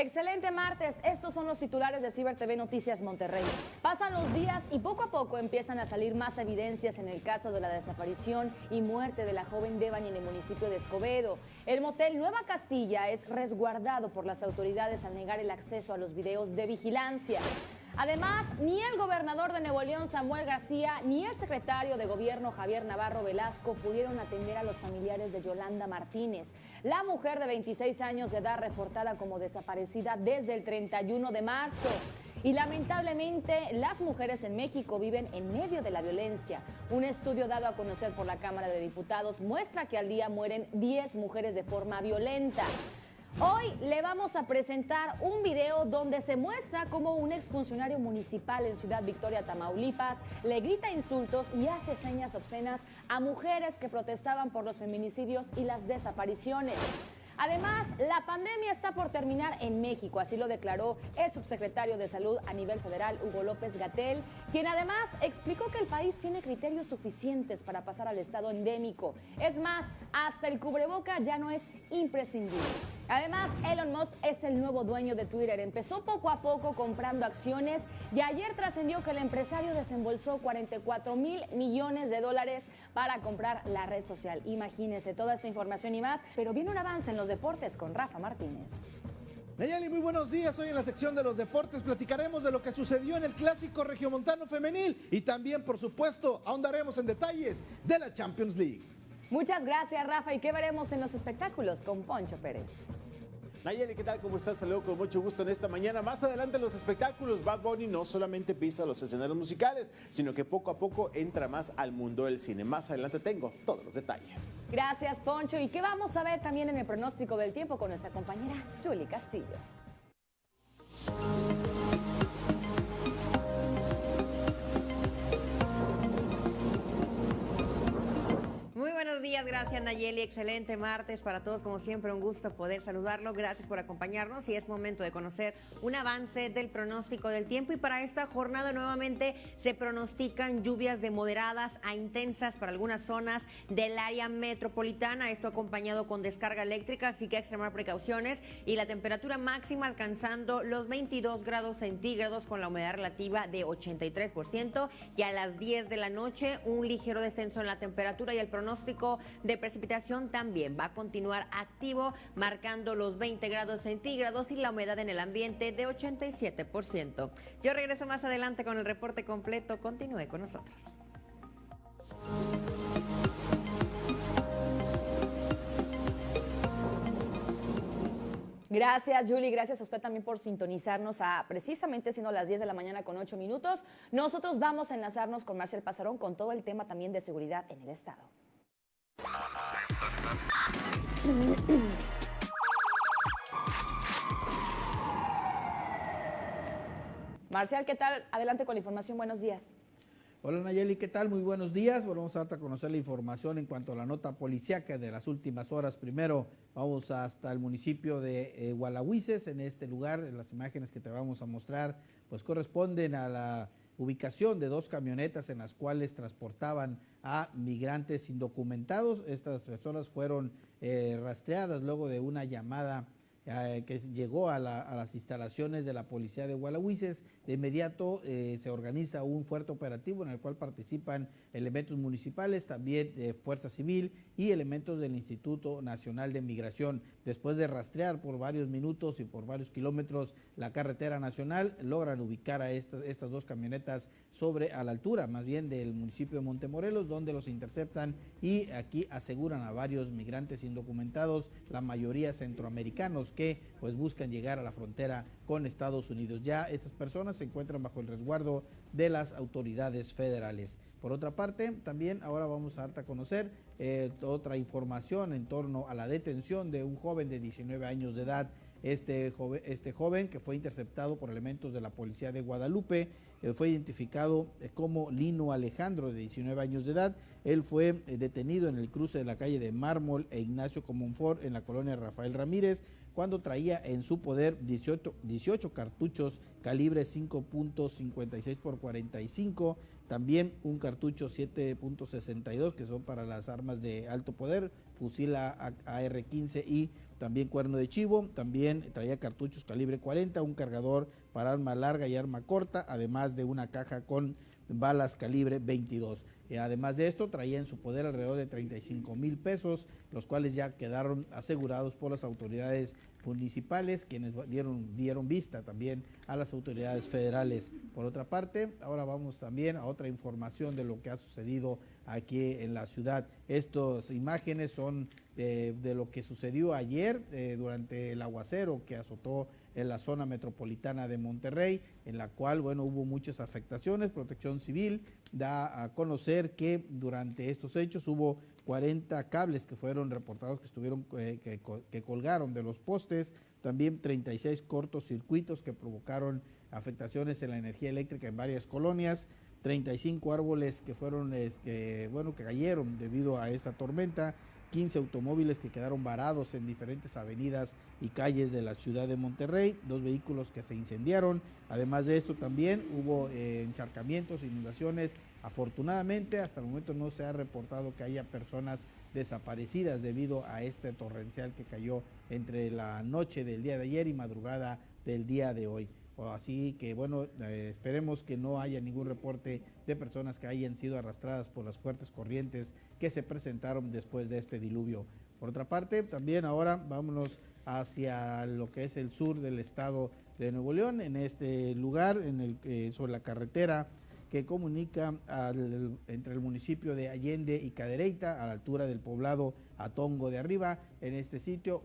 Excelente martes, estos son los titulares de Ciber TV Noticias Monterrey. Pasan los días y poco a poco empiezan a salir más evidencias en el caso de la desaparición y muerte de la joven Devani en el municipio de Escobedo. El motel Nueva Castilla es resguardado por las autoridades al negar el acceso a los videos de vigilancia. Además, ni el gobernador de Nuevo León, Samuel García, ni el secretario de gobierno, Javier Navarro Velasco, pudieron atender a los familiares de Yolanda Martínez, la mujer de 26 años de edad reportada como desaparecida desde el 31 de marzo. Y lamentablemente las mujeres en México viven en medio de la violencia. Un estudio dado a conocer por la Cámara de Diputados muestra que al día mueren 10 mujeres de forma violenta. Hoy le vamos a presentar un video donde se muestra cómo un exfuncionario municipal en Ciudad Victoria, Tamaulipas, le grita insultos y hace señas obscenas a mujeres que protestaban por los feminicidios y las desapariciones. Además, la pandemia está por terminar en México, así lo declaró el subsecretario de Salud a nivel federal, Hugo López Gatel, quien además explicó que el país tiene criterios suficientes para pasar al estado endémico. Es más, hasta el cubreboca ya no es imprescindible. Además, Elon Musk es el nuevo dueño de Twitter. Empezó poco a poco comprando acciones y ayer trascendió que el empresario desembolsó 44 mil millones de dólares para comprar la red social. Imagínense toda esta información y más, pero viene un avance en los deportes con Rafa Martínez. Nayeli, muy buenos días. Hoy en la sección de los deportes platicaremos de lo que sucedió en el clásico regiomontano femenil y también, por supuesto, ahondaremos en detalles de la Champions League. Muchas gracias, Rafa. ¿Y qué veremos en los espectáculos con Poncho Pérez? Nayeli, ¿qué tal? ¿Cómo estás? Saludo con mucho gusto en esta mañana. Más adelante los espectáculos, Bad Bunny no solamente pisa los escenarios musicales, sino que poco a poco entra más al mundo del cine. Más adelante tengo todos los detalles. Gracias, Poncho. ¿Y qué vamos a ver también en el pronóstico del tiempo con nuestra compañera Julie Castillo? Muy buenos días, gracias Nayeli. Excelente martes para todos, como siempre, un gusto poder saludarlo. Gracias por acompañarnos y es momento de conocer un avance del pronóstico del tiempo. Y para esta jornada nuevamente se pronostican lluvias de moderadas a intensas para algunas zonas del área metropolitana. Esto acompañado con descarga eléctrica, así que extremar precauciones. Y la temperatura máxima alcanzando los 22 grados centígrados con la humedad relativa de 83%. Y a las 10 de la noche, un ligero descenso en la temperatura y el pronóstico pronóstico de precipitación también va a continuar activo, marcando los 20 grados centígrados y la humedad en el ambiente de 87%. Yo regreso más adelante con el reporte completo. Continúe con nosotros. Gracias, Julie. Gracias a usted también por sintonizarnos a precisamente siendo las 10 de la mañana con 8 minutos. Nosotros vamos a enlazarnos con Marcel Pasarón con todo el tema también de seguridad en el Estado. Marcial, ¿qué tal? Adelante con la información. Buenos días. Hola Nayeli, ¿qué tal? Muy buenos días. Vamos a darte a conocer la información en cuanto a la nota policiaca de las últimas horas. Primero, vamos hasta el municipio de eh, En este lugar, las imágenes que te vamos a mostrar, pues corresponden a la ubicación de dos camionetas en las cuales transportaban a migrantes indocumentados. Estas personas fueron eh, rastreadas luego de una llamada eh, que llegó a, las instalaciones de la policía de Gualahuises. De inmediato eh, se organiza un fuerte operativo en el cual participan elementos municipales, también de Fuerza Civil y elementos del Instituto Nacional de Migración. Después de rastrear por varios minutos y por varios kilómetros la carretera nacional, logran ubicar a estas, estas dos camionetas sobre a la altura, más bien del municipio de Montemorelos, donde los interceptan y aquí aseguran a varios migrantes indocumentados, la mayoría centroamericanos que pues buscan llegar a la frontera con Estados Unidos. Ya estas personas se encuentran bajo el resguardo de las autoridades federales. Por otra parte, también ahora vamos a darte a conocer eh, otra información en torno a la detención de un joven de 19 años de edad. Este joven, este joven que fue interceptado por elementos de la policía de Guadalupe eh, fue identificado eh, como Lino Alejandro, de 19 años de edad. Él fue detenido en el cruce de la calle de Mármol e Ignacio Comonfort en la colonia Rafael Ramírez cuando traía en su poder 18, 18 cartuchos calibre 5.56 por 45, también un cartucho 7.62 que son para las armas de alto poder, fusil AR-15 y también cuerno de chivo, también traía cartuchos calibre 40, un cargador para arma larga y arma corta, además de una caja con balas calibre 22. Eh, además de esto, traía en su poder alrededor de 35 mil pesos, los cuales ya quedaron asegurados por las autoridades municipales, quienes dieron, dieron vista también a las autoridades federales. Por otra parte, ahora vamos también a otra información de lo que ha sucedido aquí en la ciudad. Estas imágenes son de, lo que sucedió ayer eh, durante el aguacero que azotó en la zona metropolitana de Monterrey, en la cual, bueno, hubo muchas afectaciones. Protección Civil da a conocer que durante estos hechos hubo 40 cables que fueron reportados que estuvieron, eh, que, colgaron de los postes, también 36 cortocircuitos que provocaron afectaciones en la energía eléctrica en varias colonias, 35 árboles que fueron, que, bueno, que cayeron debido a esta tormenta, 15 automóviles que quedaron varados en diferentes avenidas y calles de la ciudad de Monterrey, dos vehículos que se incendiaron. Además de esto también hubo eh, encharcamientos, inundaciones. Afortunadamente hasta el momento no se ha reportado que haya personas desaparecidas debido a este torrencial que cayó entre la noche del día de ayer y madrugada del día de hoy. Así que bueno, eh, esperemos que no haya ningún reporte de personas que hayan sido arrastradas por las fuertes corrientes que se presentaron después de este diluvio. Por otra parte, también ahora vámonos hacia lo que es el sur del estado de Nuevo León, en este lugar, eh, sobre la carretera que comunica entre el municipio de Allende y Cadereyta, a la altura del poblado Atongo de Arriba. En este sitio,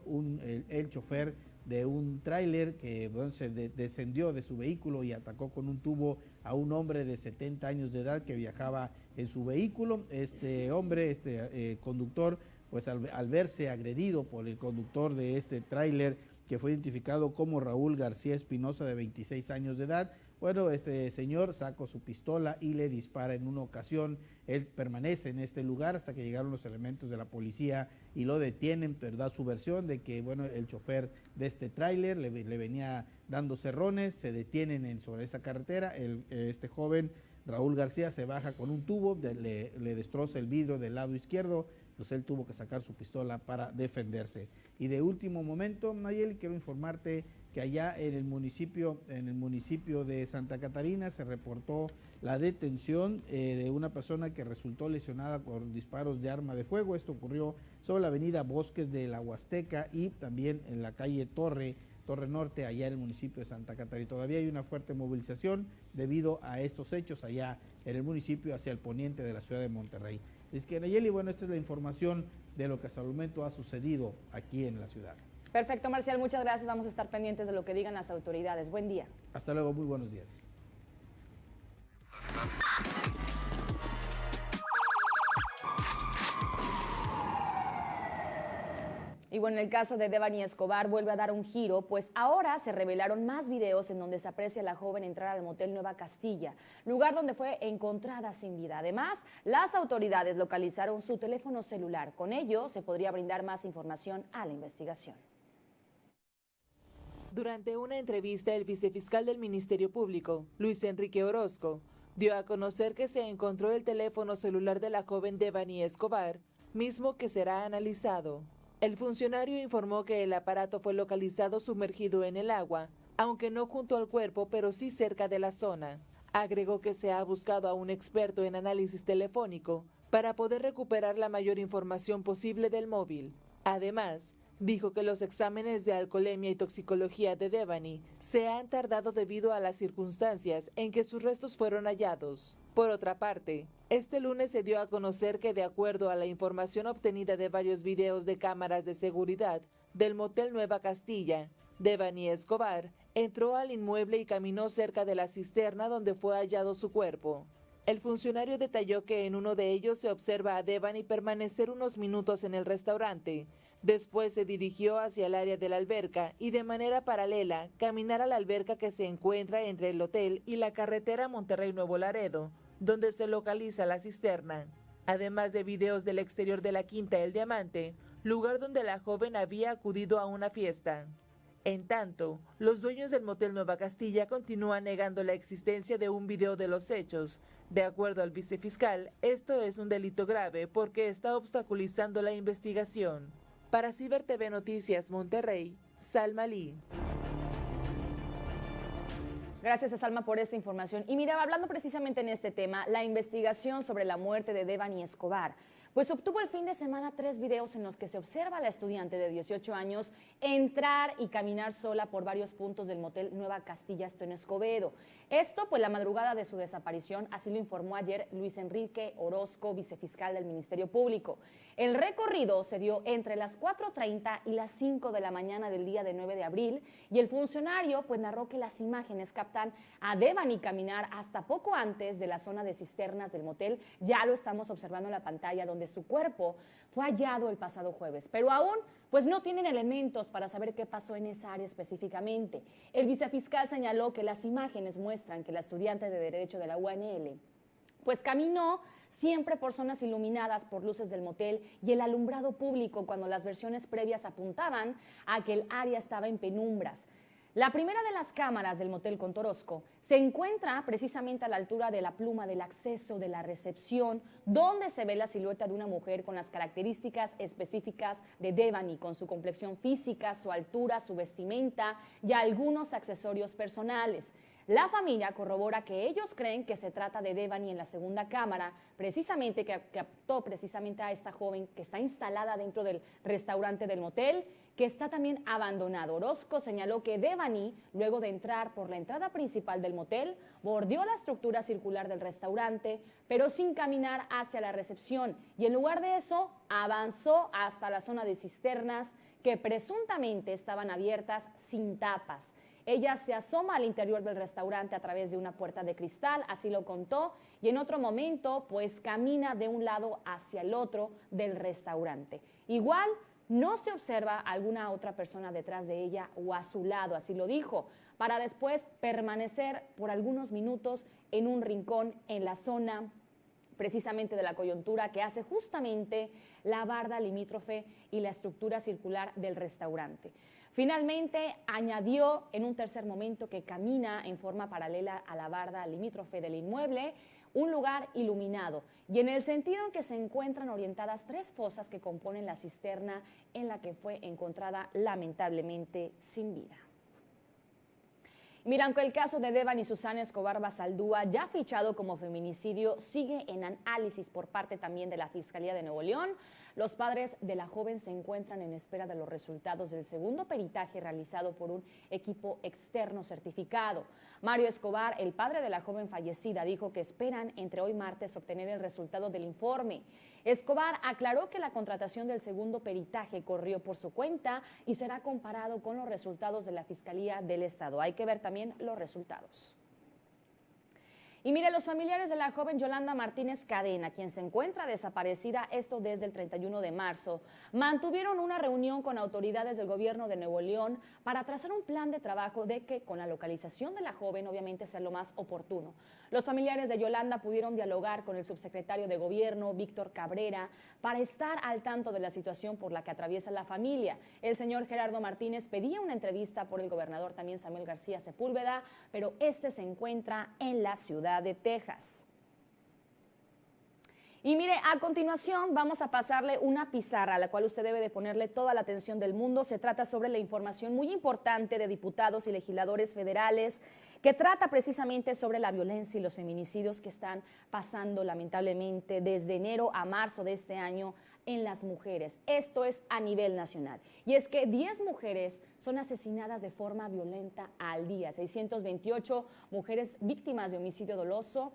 el chofer de un tráiler que se descendió de su vehículo y atacó con un tubo a un hombre de 70 años de edad que viajaba en su vehículo. Este hombre, este eh, conductor, pues al, al, verse agredido por el conductor de este tráiler, que fue identificado como Raúl García Espinosa, de 26 años de edad, bueno, este señor sacó su pistola y le dispara en una ocasión. Él permanece en este lugar hasta que llegaron los elementos de la policía y lo detienen, pero da su versión de que, bueno, el chofer de este tráiler le, venía dando cerrones, se detienen en, sobre esa carretera. El, este joven, Raúl García, se baja con un tubo, le, le destroza el vidrio del lado izquierdo, pues él tuvo que sacar su pistola para defenderse. Y de último momento, Nayeli, quiero informarte que allá en el municipio, en el municipio de Santa Catarina se reportó la detención eh, de una persona que resultó lesionada por disparos de arma de fuego. Esto ocurrió sobre la avenida Bosques de la Huasteca y también en la calle Torre, Torre Norte, allá en el municipio de Santa Catarina. Todavía hay una fuerte movilización debido a estos hechos allá en el municipio hacia el poniente de la ciudad de Monterrey. Es que Nayeli, bueno, esta es la información de lo que hasta el momento ha sucedido aquí en la ciudad. Perfecto, Marcial, muchas gracias. Vamos a estar pendientes de lo que digan las autoridades. Buen día. Hasta luego, muy buenos días. Y bueno, el caso de Devani Escobar vuelve a dar un giro, pues ahora se revelaron más videos en donde se aprecia a la joven entrar al motel Nueva Castilla, lugar donde fue encontrada sin vida. Además, las autoridades localizaron su teléfono celular. Con ello, se podría brindar más información a la investigación. Durante una entrevista, el vicefiscal del Ministerio Público, Luis Enrique Orozco, dio a conocer que se encontró el teléfono celular de la joven Devani Escobar, mismo que será analizado. El funcionario informó que el aparato fue localizado sumergido en el agua, aunque no junto al cuerpo, pero sí cerca de la zona. Agregó que se ha buscado a un experto en análisis telefónico para poder recuperar la mayor información posible del móvil. Además, Dijo que los exámenes de alcoholemia y toxicología de Devani se han tardado debido a las circunstancias en que sus restos fueron hallados. Por otra parte, este lunes se dio a conocer que de acuerdo a la información obtenida de varios videos de cámaras de seguridad del motel Nueva Castilla, Devani Escobar entró al inmueble y caminó cerca de la cisterna donde fue hallado su cuerpo. El funcionario detalló que en uno de ellos se observa a Devani permanecer unos minutos en el restaurante, Después se dirigió hacia el área de la alberca y de manera paralela caminar a la alberca que se encuentra entre el hotel y la carretera Monterrey Nuevo Laredo, donde se localiza la cisterna. Además de videos del exterior de la Quinta El Diamante, lugar donde la joven había acudido a una fiesta. En tanto, los dueños del motel Nueva Castilla continúan negando la existencia de un video de los hechos. De acuerdo al vicefiscal, esto es un delito grave porque está obstaculizando la investigación. Para Ciber TV Noticias Monterrey, Salma Lee. Gracias a Salma por esta información. Y mira, hablando precisamente en este tema, la investigación sobre la muerte de Devani Escobar pues obtuvo el fin de semana tres videos en los que se observa a la estudiante de 18 años entrar y caminar sola por varios puntos del motel Nueva Castilla, esto en Escobedo. Esto, pues la madrugada de su desaparición, así lo informó ayer Luis Enrique Orozco, vicefiscal del Ministerio Público. El recorrido se dio entre las 4.30 y las 5 de la mañana del día de 9 de abril y el funcionario pues narró que las imágenes captan a Devani caminar hasta poco antes de la zona de cisternas del motel. Ya lo estamos observando en la pantalla donde su cuerpo fue hallado el pasado jueves, pero aún pues no tienen elementos para saber qué pasó en esa área específicamente. El vicefiscal señaló que las imágenes muestran que la estudiante de Derecho de la UNL pues caminó siempre por zonas iluminadas por luces del motel y el alumbrado público cuando las versiones previas apuntaban a que el área estaba en penumbras. La primera de las cámaras del motel Contorosco se encuentra precisamente a la altura de la pluma del acceso de la recepción, donde se ve la silueta de una mujer con las características específicas de Devani, con su complexión física, su altura, su vestimenta y algunos accesorios personales. La familia corrobora que ellos creen que se trata de Devani en la segunda cámara, precisamente que captó precisamente a esta joven que está instalada dentro del restaurante del motel que está también abandonado. Orozco señaló que Devani, luego de entrar por la entrada principal del motel, bordeó la estructura circular del restaurante, pero sin caminar hacia la recepción y en lugar de eso avanzó hasta la zona de cisternas que presuntamente estaban abiertas sin tapas. Ella se asoma al interior del restaurante a través de una puerta de cristal, así lo contó, y en otro momento pues camina de un lado hacia el otro del restaurante. Igual no se observa alguna otra persona detrás de ella o a su lado, así lo dijo, para después permanecer por algunos minutos en un rincón en la zona precisamente de la coyuntura que hace justamente la barda limítrofe y la estructura circular del restaurante. Finalmente, añadió en un tercer momento que camina en forma paralela a la barda limítrofe del inmueble, un lugar iluminado y en el sentido en que se encuentran orientadas tres fosas que componen la cisterna en la que fue encontrada lamentablemente sin vida. Mira, aunque el caso de Devan y Susana Escobar Basaldúa, ya fichado como feminicidio, sigue en análisis por parte también de la Fiscalía de Nuevo León, los padres de la joven se encuentran en espera de los resultados del segundo peritaje realizado por un equipo externo certificado. Mario Escobar, el padre de la joven fallecida, dijo que esperan entre hoy martes obtener el resultado del informe. Escobar aclaró que la contratación del segundo peritaje corrió por su cuenta y será comparado con los resultados de la Fiscalía del Estado. Hay que ver también los resultados. Y mire, los familiares de la joven Yolanda Martínez Cadena, quien se encuentra desaparecida esto desde el 31 de marzo, mantuvieron una reunión con autoridades del gobierno de Nuevo León para trazar un plan de trabajo de que con la localización de la joven obviamente sea lo más oportuno. Los familiares de Yolanda pudieron dialogar con el subsecretario de gobierno, Víctor Cabrera, para estar al tanto de la situación por la que atraviesa la familia. El señor Gerardo Martínez pedía una entrevista por el gobernador también Samuel García Sepúlveda, pero este se encuentra en la ciudad de Texas. Y mire, a continuación vamos a pasarle una pizarra a la cual usted debe de ponerle toda la atención del mundo. Se trata sobre la información muy importante de diputados y legisladores federales que trata precisamente sobre la violencia y los feminicidios que están pasando lamentablemente desde enero a marzo de este año en las mujeres. Esto es a nivel nacional. Y es que 10 mujeres son asesinadas de forma violenta al día, 628 mujeres víctimas de homicidio doloso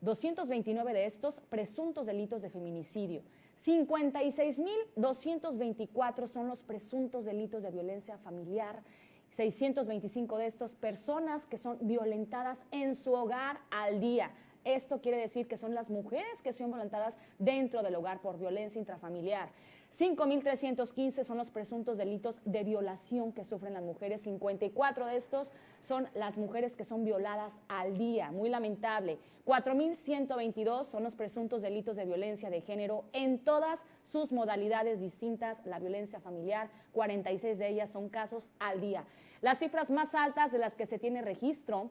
229 de estos presuntos delitos de feminicidio. 56.224 son los presuntos delitos de violencia familiar. 625 de estos personas que son violentadas en su hogar al día. Esto quiere decir que son las mujeres que son violentadas dentro del hogar por violencia intrafamiliar. 5.315 son los presuntos delitos de violación que sufren las mujeres. 54 de estos son las mujeres que son violadas al día. Muy lamentable. 4.122 son los presuntos delitos de violencia de género en todas sus modalidades distintas. La violencia familiar, 46 de ellas son casos al día. Las cifras más altas de las que se tiene registro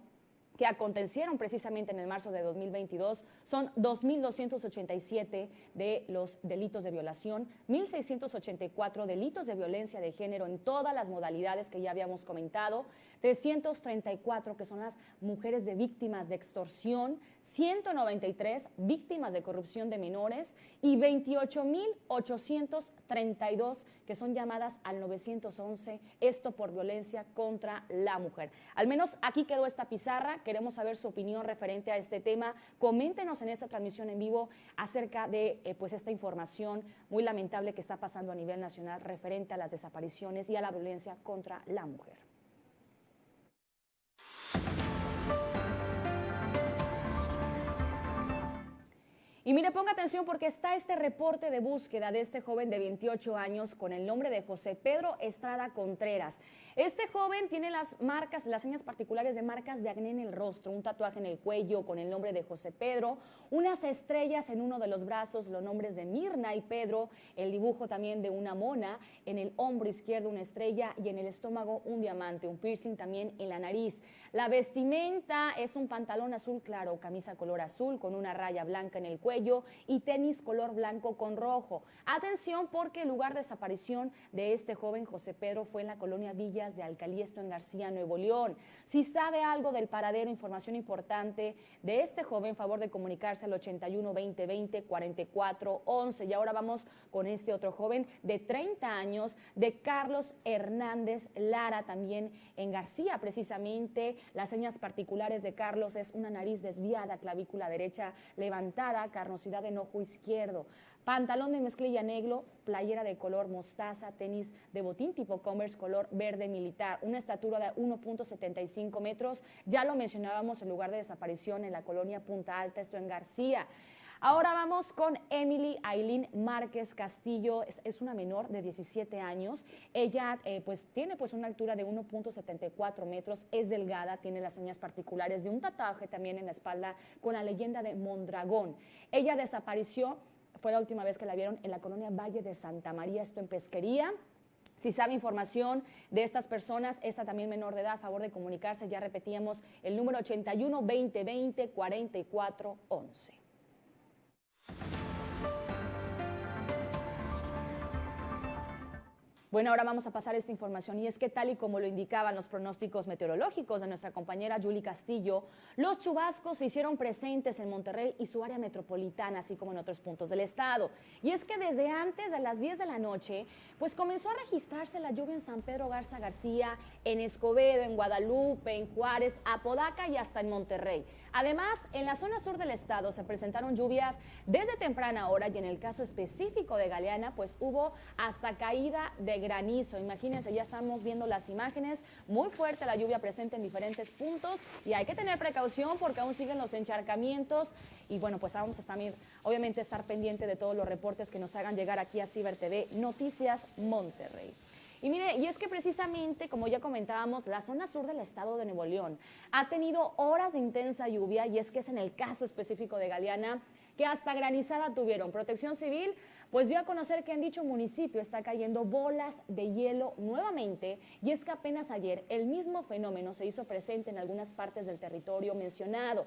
que acontecieron precisamente en el marzo de 2022 son 2.287 de los delitos de violación, 1.684 delitos de violencia de género en todas las modalidades que ya habíamos comentado, 334 que son las mujeres de víctimas de extorsión, 193 víctimas de corrupción de menores y 28.832 que son llamadas al 911, esto por violencia contra la mujer. Al menos aquí quedó esta pizarra, queremos saber su opinión referente a este tema. Coméntenos en esta transmisión en vivo acerca de eh, pues esta información muy lamentable que está pasando a nivel nacional referente a las desapariciones y a la violencia contra la mujer. Y mire, ponga atención porque está este reporte de búsqueda de este joven de 28 años con el nombre de José Pedro Estrada Contreras. Este joven tiene las marcas, las señas particulares de marcas de acné en el rostro, un tatuaje en el cuello con el nombre de José Pedro, unas estrellas en uno de los brazos, los nombres de Mirna y Pedro, el dibujo también de una mona, en el hombro izquierdo una estrella y en el estómago un diamante, un piercing también en la nariz. La vestimenta es un pantalón azul claro, camisa color azul con una raya blanca en el cuello y tenis color blanco con rojo. Atención porque el lugar de desaparición de este joven José Pedro fue en la colonia Villas de Alcaliesto en García, Nuevo León. Si sabe algo del paradero, información importante de este joven, favor de comunicarse al 81 20 20 44 11. Y ahora vamos con este otro joven de 30 años, de Carlos Hernández Lara, también en García, precisamente. Las señas particulares de Carlos es una nariz desviada, clavícula derecha levantada, carnosidad en ojo izquierdo, pantalón de mezclilla negro, playera de color mostaza, tenis de botín tipo Converse color verde militar, una estatura de 1.75 metros, ya lo mencionábamos, el lugar de desaparición en la colonia Punta Alta, esto en García. Ahora vamos con Emily Aileen Márquez Castillo, es, una menor de 17 años. Ella eh, pues tiene pues una altura de 1.74 metros, es delgada, tiene las señas particulares de un tatuaje también en la espalda con la leyenda de Mondragón. Ella desapareció, fue la última vez que la vieron en la colonia Valle de Santa María, esto en Pesquería. Si sabe información de estas personas, esta también menor de edad, a favor de comunicarse, ya repetíamos el número 81 2020 44 11. Bueno, ahora vamos a pasar esta información y es que tal y como lo indicaban los pronósticos meteorológicos de nuestra compañera Julie Castillo, los chubascos se hicieron presentes en Monterrey y su área metropolitana, así como en otros puntos del estado. Y es que desde antes de las 10 de la noche, pues comenzó a registrarse la lluvia en San Pedro Garza García, en Escobedo, en Guadalupe, en Juárez, Apodaca y hasta en Monterrey. Además, en la zona sur del estado se presentaron lluvias desde temprana hora y en el caso específico de Galeana, pues hubo hasta caída de granizo. Imagínense, ya estamos viendo las imágenes, muy fuerte la lluvia presente en diferentes puntos y hay que tener precaución porque aún siguen los encharcamientos y bueno, pues vamos a también obviamente estar pendiente de todos los reportes que nos hagan llegar aquí a Ciber TV Noticias Monterrey. Y mire, y es que precisamente, como ya comentábamos, la zona sur del estado de Nuevo León ha tenido horas de intensa lluvia y es que es en el caso específico de Galeana que hasta granizada tuvieron. Protección Civil pues dio a conocer que en dicho municipio está cayendo bolas de hielo nuevamente y es que apenas ayer el mismo fenómeno se hizo presente en algunas partes del territorio mencionado.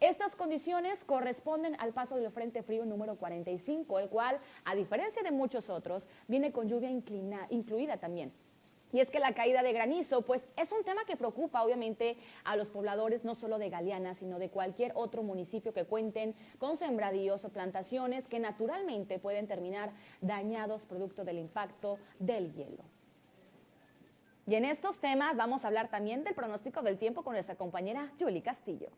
Estas condiciones corresponden al paso del Frente Frío número 45, el cual, a diferencia de muchos otros, viene con lluvia incluida también. Y es que la caída de granizo, pues es un tema que preocupa obviamente a los pobladores no solo de Galeana, sino de cualquier otro municipio que cuenten con sembradíos o plantaciones que naturalmente pueden terminar dañados producto del impacto del hielo. Y en estos temas vamos a hablar también del pronóstico del tiempo con nuestra compañera Julie Castillo.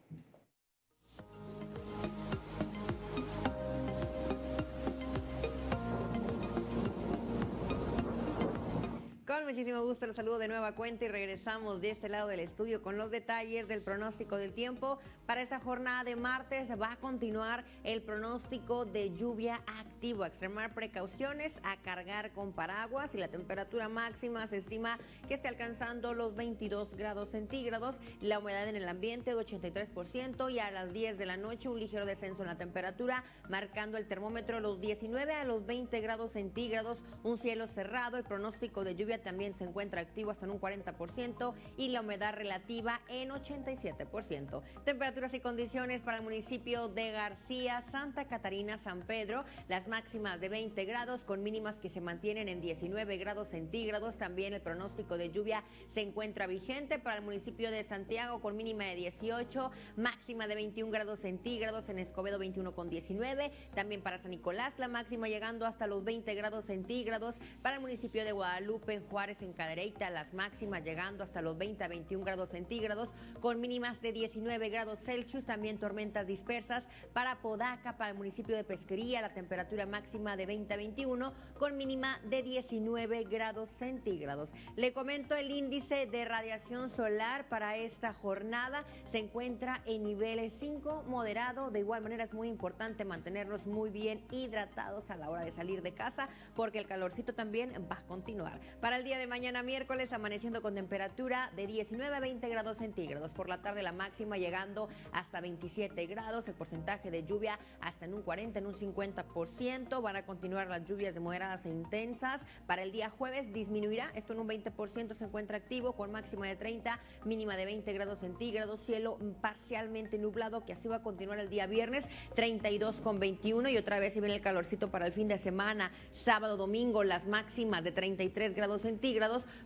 Con Muchísimo gusto, los saludo de nueva cuenta y regresamos de este lado del estudio con los detalles del pronóstico del tiempo. Para esta jornada de martes va a continuar el pronóstico de lluvia activo. A extremar precauciones, a cargar con paraguas y la temperatura máxima se estima que esté alcanzando los 22 grados centígrados. La humedad en el ambiente de 83% y a las 10 de la noche un ligero descenso en la temperatura, marcando el termómetro los 19 a los 20 grados centígrados. Un cielo cerrado, el pronóstico de lluvia también se encuentra activo hasta en un 40% y la humedad relativa en 87%. Temperaturas y condiciones para el municipio de García, Santa Catarina, San Pedro, las máximas de 20 grados con mínimas que se mantienen en 19 grados centígrados. También el pronóstico de lluvia se encuentra vigente para el municipio de Santiago con mínima de 18, máxima de 21 grados centígrados, en Escobedo 21 con 19, también para San Nicolás la máxima llegando hasta los 20 grados centígrados, para el municipio de Guadalupe, Juárez, en Cadereyta, las máximas llegando hasta los 20 a 21 grados centígrados, con mínimas de 19 grados Celsius, también tormentas dispersas para Podaca, para el municipio de Pesquería, la temperatura máxima de 20 a 21, con mínima de 19 grados centígrados. Le comento el índice de radiación solar para esta jornada, se encuentra en niveles 5, moderado, de igual manera es muy importante mantenernos muy bien hidratados a la hora de salir de casa, porque el calorcito también va a continuar. Para el día de mañana miércoles amaneciendo con temperatura de 19 a 20 grados centígrados. Por la tarde la máxima llegando hasta 27 grados. El porcentaje de lluvia hasta en un 40, en un 50%. Van a continuar las lluvias de moderadas e intensas. Para el día jueves disminuirá. Esto en un 20% se encuentra activo con máxima de 30, mínima de 20 grados centígrados. Cielo parcialmente nublado que así va a continuar el día viernes 32 con 21 y otra vez si viene el calorcito para el fin de semana. Sábado, domingo las máximas de 33 grados centígrados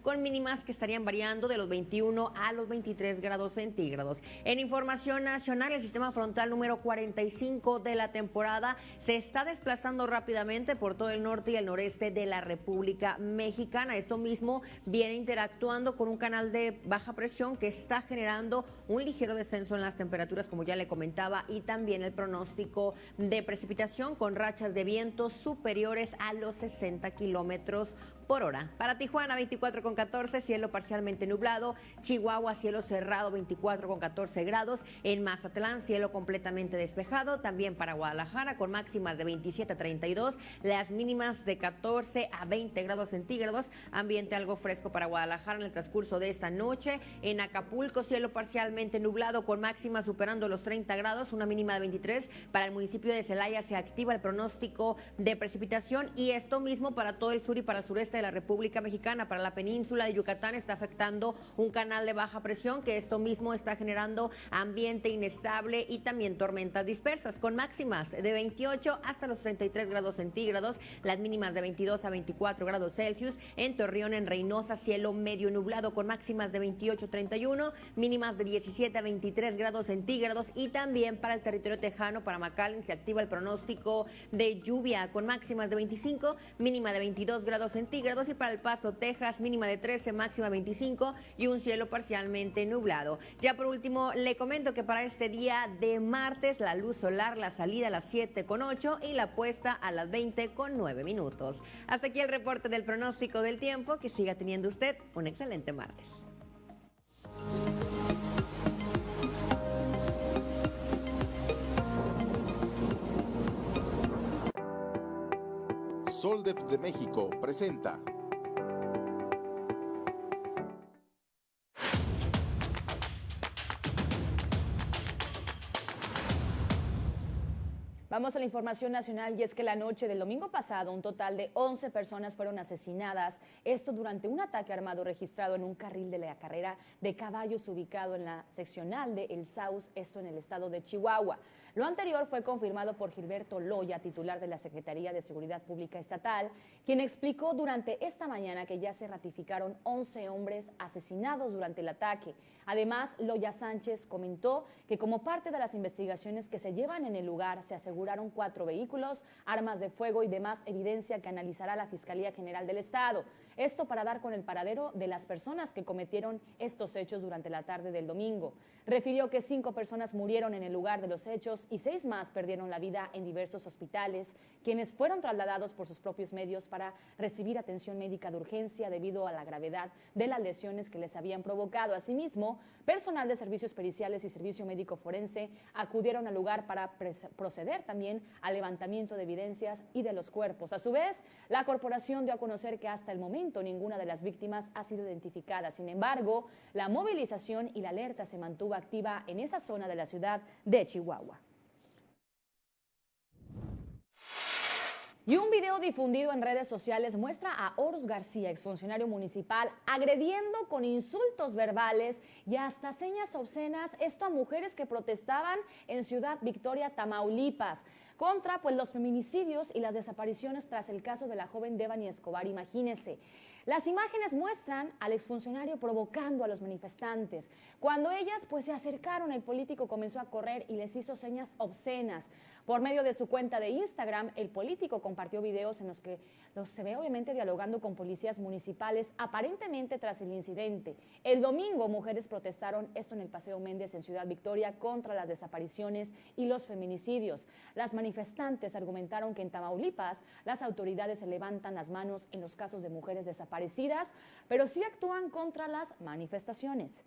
con mínimas que estarían variando de los 21 a los 23 grados centígrados. En información nacional, el sistema frontal número 45 de la temporada se está desplazando rápidamente por todo el norte y el noreste de la República Mexicana. Esto mismo viene interactuando con un canal de baja presión que está generando un ligero descenso en las temperaturas, como ya le comentaba, y también el pronóstico de precipitación con rachas de viento superiores a los 60 kilómetros por hora. Para Tijuana, 24 con 14, cielo parcialmente nublado. Chihuahua, cielo cerrado, 24 con 14 grados. En Mazatlán, cielo completamente despejado. También para Guadalajara, con máximas de 27 a 32. Las mínimas de 14 a 20 grados centígrados. Ambiente algo fresco para Guadalajara en el transcurso de esta noche. En Acapulco, cielo parcialmente nublado, con máximas superando los 30 grados. Una mínima de 23. Para el municipio de Celaya se activa el pronóstico de precipitación. Y esto mismo para todo el sur y para el sureste de la República Mexicana. Para la península de Yucatán está afectando un canal de baja presión que esto mismo está generando ambiente inestable y también tormentas dispersas con máximas de 28 hasta los 33 grados centígrados, las mínimas de 22 a 24 grados Celsius. En Torreón, en Reynosa, cielo medio nublado con máximas de 28 a 31, mínimas de 17 a 23 grados centígrados y también para el territorio tejano, para McAllen, se activa el pronóstico de lluvia con máximas de 25, mínima de 22 grados centígrados y para El Paso, Texas, mínima de 13, máxima 25 y un cielo parcialmente nublado. Ya por último, le comento que para este día de martes, la luz solar, la salida a las 7 con 8 y la puesta a las 20 con 9 minutos. Hasta aquí el reporte del pronóstico del tiempo. Que siga teniendo usted un excelente martes. Soldep de México presenta. Vamos a la información nacional y es que la noche del domingo pasado un total de 11 personas fueron asesinadas, esto durante un ataque armado registrado en un carril de la carrera de caballos ubicado en la seccional de El Saus, esto en el estado de Chihuahua. Lo anterior fue confirmado por Gilberto Loya, titular de la Secretaría de Seguridad Pública Estatal, quien explicó durante esta mañana que ya se ratificaron 11 hombres asesinados durante el ataque. Además, Loya Sánchez comentó que como parte de las investigaciones que se llevan en el lugar, se aseguraron cuatro vehículos, armas de fuego y demás evidencia que analizará la Fiscalía General del Estado. Esto para dar con el paradero de las personas que cometieron estos hechos durante la tarde del domingo. Refirió que cinco personas murieron en el lugar de los hechos y seis más perdieron la vida en diversos hospitales, quienes fueron trasladados por sus propios medios para recibir atención médica de urgencia debido a la gravedad de las lesiones que les habían provocado. Asimismo, personal de servicios periciales y servicio médico forense acudieron al lugar para proceder también al levantamiento de evidencias y de los cuerpos. A su vez, la corporación dio a conocer que hasta el momento ninguna de las víctimas ha sido identificada. Sin embargo, la movilización y la alerta se mantuvo activa en esa zona de la ciudad de Chihuahua. Y un video difundido en redes sociales muestra a Horus García, exfuncionario municipal, agrediendo con insultos verbales y hasta señas obscenas a mujeres que protestaban en Ciudad Victoria, Tamaulipas, contra pues, los feminicidios y las desapariciones tras el caso de la joven Devani Escobar. Imagínense. Las imágenes muestran al exfuncionario provocando a los manifestantes. Cuando ellas pues se acercaron, el político comenzó a correr y les hizo señas obscenas. Por medio de su cuenta de Instagram, el político compartió videos en los que los se ve obviamente dialogando con policías municipales, aparentemente tras el incidente. El domingo, mujeres protestaron esto en el Paseo Méndez en Ciudad Victoria contra las desapariciones y los feminicidios. Las manifestantes argumentaron que en Tamaulipas las autoridades se levantan las manos en los casos de mujeres desaparecidas, pero sí actúan contra las manifestaciones.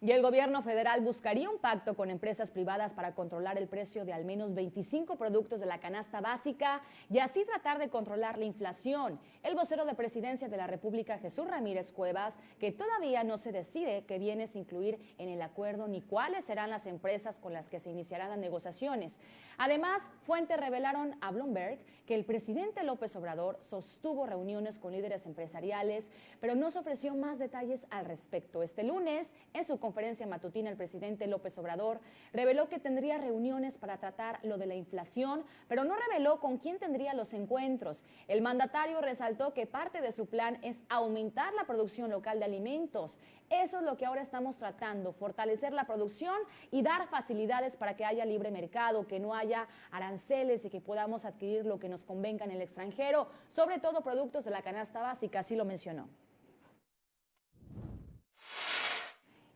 Y el gobierno federal buscaría un pacto con empresas privadas para controlar el precio de al menos 25 productos de la canasta básica y así tratar de controlar la inflación. El vocero de presidencia de la República, Jesús Ramírez Cuevas, que todavía no se decide qué bienes incluir en el acuerdo ni cuáles serán las empresas con las que se iniciarán las negociaciones. Además, fuentes revelaron a Bloomberg que el presidente López Obrador sostuvo reuniones con líderes empresariales, pero no se ofreció más detalles al respecto. Este lunes, en su conferencia matutina, el presidente López Obrador reveló que tendría reuniones para tratar lo de la inflación, pero no reveló con quién tendría los encuentros. El mandatario resaltó que parte de su plan es aumentar la producción local de alimentos. Eso es lo que ahora estamos tratando, fortalecer la producción y dar facilidades para que haya libre mercado, que no haya aranceles y que podamos adquirir lo que nos convenga en el extranjero, sobre todo productos de la canasta básica, así lo mencionó.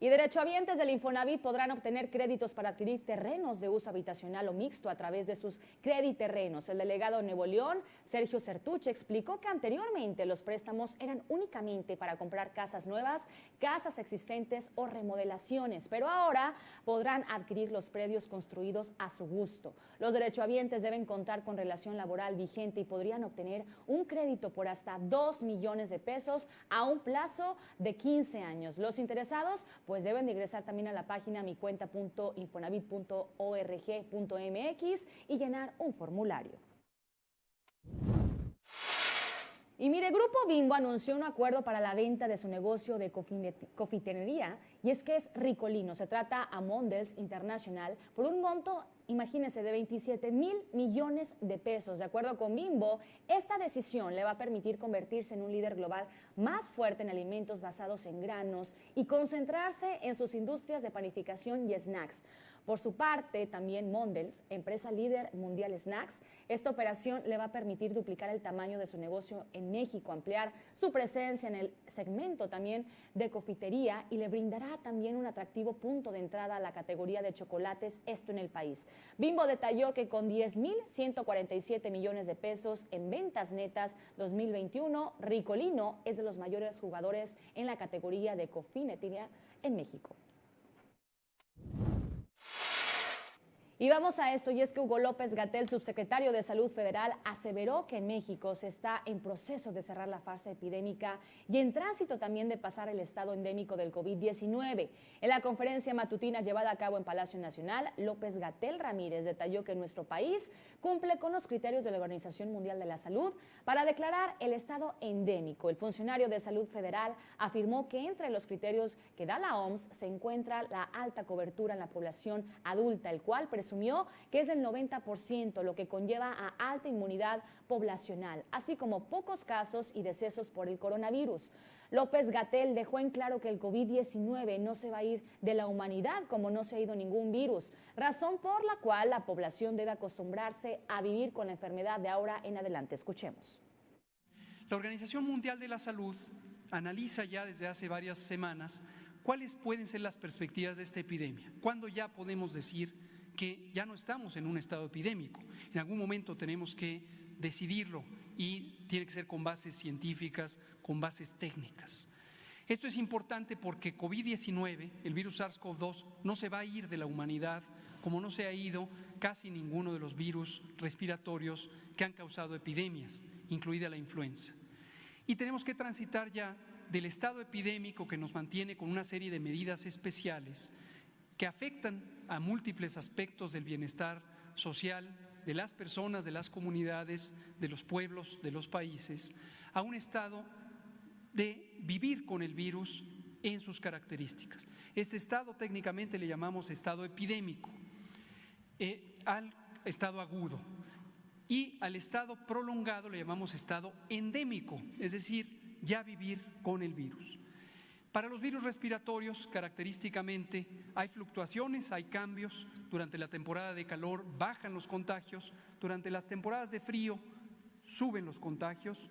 Y derechohabientes del Infonavit podrán obtener créditos para adquirir terrenos de uso habitacional o mixto a través de sus crediterrenos. El delegado de Nuevo León, Sergio Certuche, explicó que anteriormente los préstamos eran únicamente para comprar casas nuevas, casas existentes o remodelaciones, pero ahora podrán adquirir los predios construidos a su gusto. Los derechohabientes deben contar con relación laboral vigente y podrían obtener un crédito por hasta 2 millones de pesos a un plazo de 15 años. Los interesados pues deben de ingresar también a la página micuenta.infonavit.org.mx y llenar un formulario. Y mire, Grupo Bimbo anunció un acuerdo para la venta de su negocio de cofitenería y es que es Ricolino. Se trata a Mondels International por un monto, imagínense, de 27 mil millones de pesos. De acuerdo con Bimbo, esta decisión le va a permitir convertirse en un líder global más fuerte en alimentos basados en granos y concentrarse en sus industrias de panificación y snacks. Por su parte, también Mondels, empresa líder mundial snacks, esta operación le va a permitir duplicar el tamaño de su negocio en México, ampliar su presencia en el segmento también de cofitería y le brindará también un atractivo punto de entrada a la categoría de chocolates, esto en el país. Bimbo detalló que con 10.147 millones de pesos en ventas netas 2021, Ricolino es de los mayores jugadores en la categoría de cofinería en México. Y vamos a esto, y es que Hugo López Gatel, subsecretario de Salud Federal, aseveró que en México se está en proceso de cerrar la fase epidémica y en tránsito también de pasar el estado endémico del COVID-19. En la conferencia matutina llevada a cabo en Palacio Nacional, López Gatel Ramírez detalló que nuestro país cumple con los criterios de la Organización Mundial de la Salud para declarar el estado endémico. El funcionario de Salud Federal afirmó que entre los criterios que da la OMS se encuentra la alta cobertura en la población adulta, el cual presume asumió que es el 90%, lo que conlleva a alta inmunidad poblacional, así como pocos casos y decesos por el coronavirus. López Gatel dejó en claro que el COVID-19 no se va a ir de la humanidad como no se ha ido ningún virus, razón por la cual la población debe acostumbrarse a vivir con la enfermedad de ahora en adelante. Escuchemos. La Organización Mundial de la Salud analiza ya desde hace varias semanas ¿cuáles pueden ser las perspectivas de esta epidemia? ¿Cuándo ya podemos decir que ya no estamos en un estado epidémico? En algún momento tenemos que decidirlo y tiene que ser con bases científicas, con bases técnicas. Esto es importante porque COVID-19, el virus SARS-CoV-2, no se va a ir de la humanidad como no se ha ido casi ninguno de los virus respiratorios que han causado epidemias, incluida la influenza. Y tenemos que transitar ya del estado epidémico que nos mantiene con una serie de medidas especiales que afectan a múltiples aspectos del bienestar social de las personas, de las comunidades, de los pueblos, de los países, a un estado de vivir con el virus en sus características. Este estado técnicamente le llamamos estado epidémico, eh, al estado agudo y al estado prolongado le llamamos estado endémico, es decir, ya vivir con el virus. Para los virus respiratorios, característicamente, hay fluctuaciones, hay cambios. Durante la temporada de calor bajan los contagios, durante las temporadas de frío suben los contagios,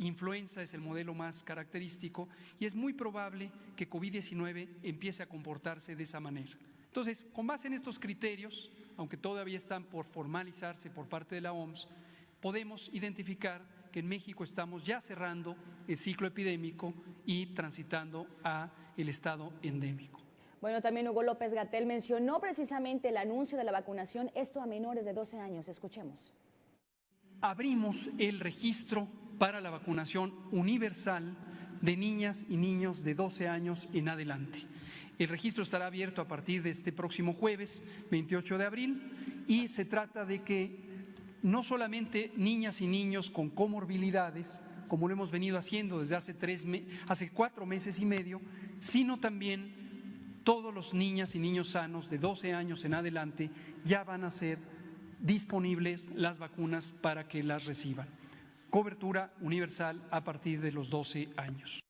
Influenza es el modelo más característico y es muy probable que COVID-19 empiece a comportarse de esa manera. Entonces, con base en estos criterios, aunque todavía están por formalizarse por parte de la OMS, podemos identificar que en México estamos ya cerrando el ciclo epidémico y transitando a el estado endémico. Bueno, también Hugo López Gatel mencionó precisamente el anuncio de la vacunación, esto a menores de 12 años. Escuchemos. Abrimos el registro para la vacunación universal de niñas y niños de 12 años en adelante. El registro estará abierto a partir de este próximo jueves, 28 de abril, y se trata de que no solamente niñas y niños con comorbilidades, como lo hemos venido haciendo desde hace, tres hace cuatro meses y medio, sino también todos los niñas y niños sanos de 12 años en adelante ya van a ser disponibles las vacunas para que las reciban cobertura universal a partir de los 12 años.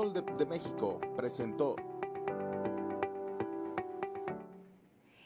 Sol de, de México presentó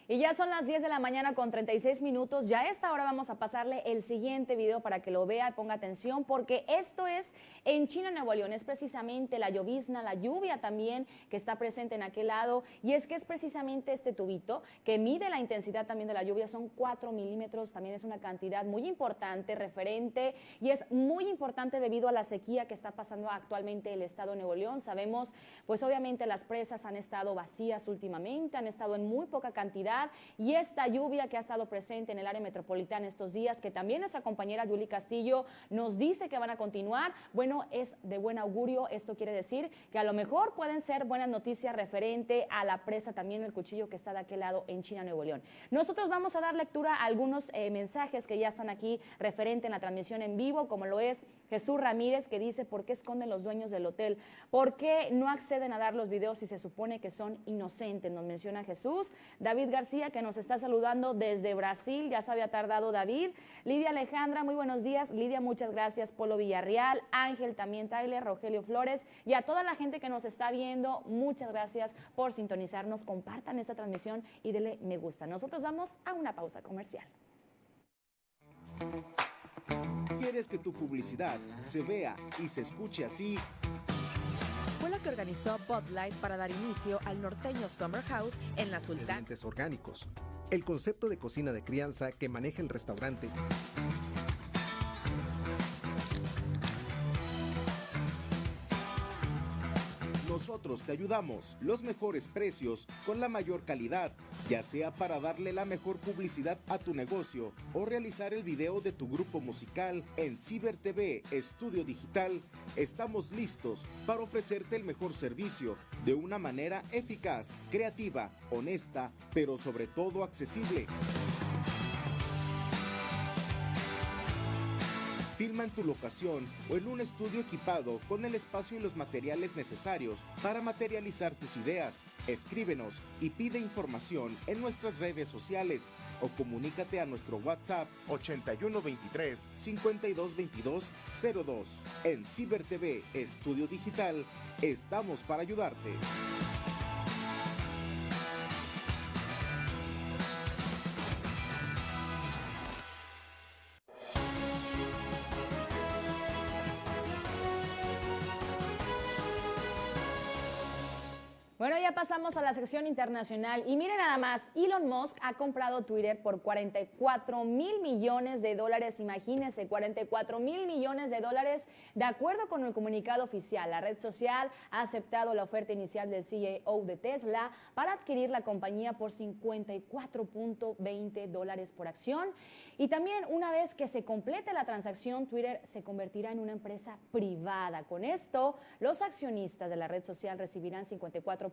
Y ya son las 10 de la mañana con 36 minutos. Ya a esta hora vamos a pasarle el siguiente video para que lo vea y ponga atención, porque esto es en China, Nuevo León. Es precisamente la llovizna, la lluvia también que está presente en aquel lado. Y es que es precisamente este tubito que mide la intensidad también de la lluvia. Son 4 milímetros. También es una cantidad muy importante, referente. Y es muy importante debido a la sequía que está pasando actualmente el estado de Nuevo León. Sabemos, pues obviamente las presas han estado vacías últimamente, han estado en muy poca cantidad y esta lluvia que ha estado presente en el área metropolitana estos días, que también nuestra compañera Yuli Castillo nos dice que van a continuar, bueno, es de buen augurio. Esto quiere decir que a lo mejor pueden ser buenas noticias referente a la presa también el cuchillo que está de aquel lado en China, Nuevo León. Nosotros vamos a dar lectura a algunos eh, mensajes que ya están aquí referente en la transmisión en vivo, como lo es Jesús Ramírez, que dice, ¿por qué esconden los dueños del hotel? ¿Por qué no acceden a dar los videos si se supone que son inocentes? Nos menciona Jesús. David García que nos está saludando desde Brasil, ya se había tardado David. Lidia Alejandra, muy buenos días. Lidia, muchas gracias. Polo Villarreal, Ángel también, Tyler, Rogelio Flores y a toda la gente que nos está viendo, muchas gracias por sintonizarnos. Compartan esta transmisión y denle me gusta. Nosotros vamos a una pausa comercial. ¿Quieres que tu publicidad se vea y se escuche así? que organizó Bud Light para dar inicio al norteño Summer House en la Sultana. orgánicos. El concepto de cocina de crianza que maneja el restaurante Nosotros te ayudamos, los mejores precios, con la mayor calidad, ya sea para darle la mejor publicidad a tu negocio o realizar el video de tu grupo musical en Ciber TV Estudio Digital. Estamos listos para ofrecerte el mejor servicio de una manera eficaz, creativa, honesta, pero sobre todo accesible. Filma en tu locación o en un estudio equipado con el espacio y los materiales necesarios para materializar tus ideas. Escríbenos y pide información en nuestras redes sociales o comunícate a nuestro WhatsApp 8123 5222 02. En Ciber TV Estudio Digital estamos para ayudarte. Bueno, ya pasamos a la sección internacional y miren nada más, Elon Musk ha comprado Twitter por 44 mil millones de dólares, imagínense, 44 mil millones de dólares. De acuerdo con el comunicado oficial, la red social ha aceptado la oferta inicial del CEO de Tesla para adquirir la compañía por 54.20 dólares por acción. Y también una vez que se complete la transacción, Twitter se convertirá en una empresa privada. Con esto, los accionistas de la red social recibirán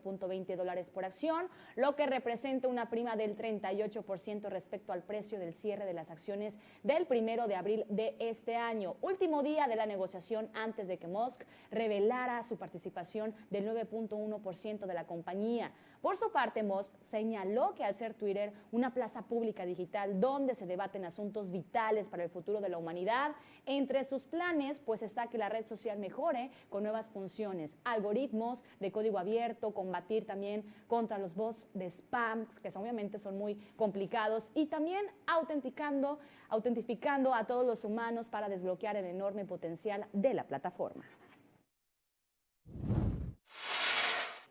54.20 dólares por acción, lo que representa una prima del 38% respecto al precio del cierre de las acciones del primero de abril de este año, último día de la negociación antes de que Musk revelara su participación del 9.1% de la compañía. Por su parte, Musk señaló que al ser Twitter una plaza pública digital donde se debaten asuntos vitales para el futuro de la humanidad, entre sus planes pues está que la red social mejore con nuevas funciones, algoritmos de código abierto, combatir también contra los bots de spam, que obviamente son muy complicados, y también autenticando, autentificando a todos los humanos para desbloquear el enorme potencial de la plataforma.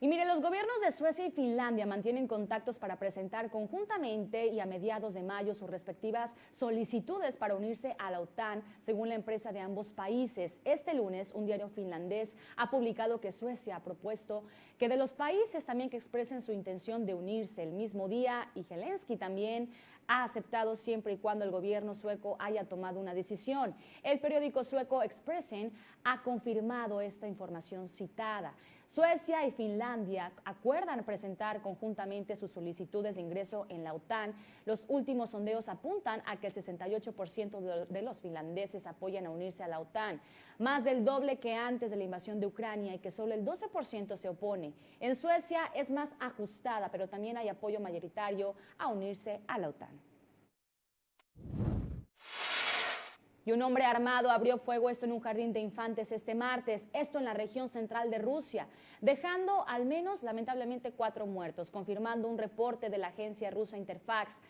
Y mire, los gobiernos de Suecia y Finlandia mantienen contactos para presentar conjuntamente y a mediados de mayo sus respectivas solicitudes para unirse a la OTAN, según la empresa de ambos países. Este lunes, un diario finlandés ha publicado que Suecia ha propuesto que de los países también que expresen su intención de unirse el mismo día, y Zelensky también ha aceptado siempre y cuando el gobierno sueco haya tomado una decisión. El periódico sueco Expressen ha confirmado esta información citada. Suecia y Finlandia acuerdan presentar conjuntamente sus solicitudes de ingreso en la OTAN. Los últimos sondeos apuntan a que el 68% de los finlandeses apoyan a unirse a la OTAN, más del doble que antes de la invasión de Ucrania y que solo el 12% se opone. En Suecia es más ajustada, pero también hay apoyo mayoritario a unirse a la OTAN. Y un hombre armado abrió fuego esto en un jardín de infantes este martes, esto en la región central de Rusia, dejando al menos lamentablemente cuatro muertos, confirmando un reporte de la agencia rusa Interfax.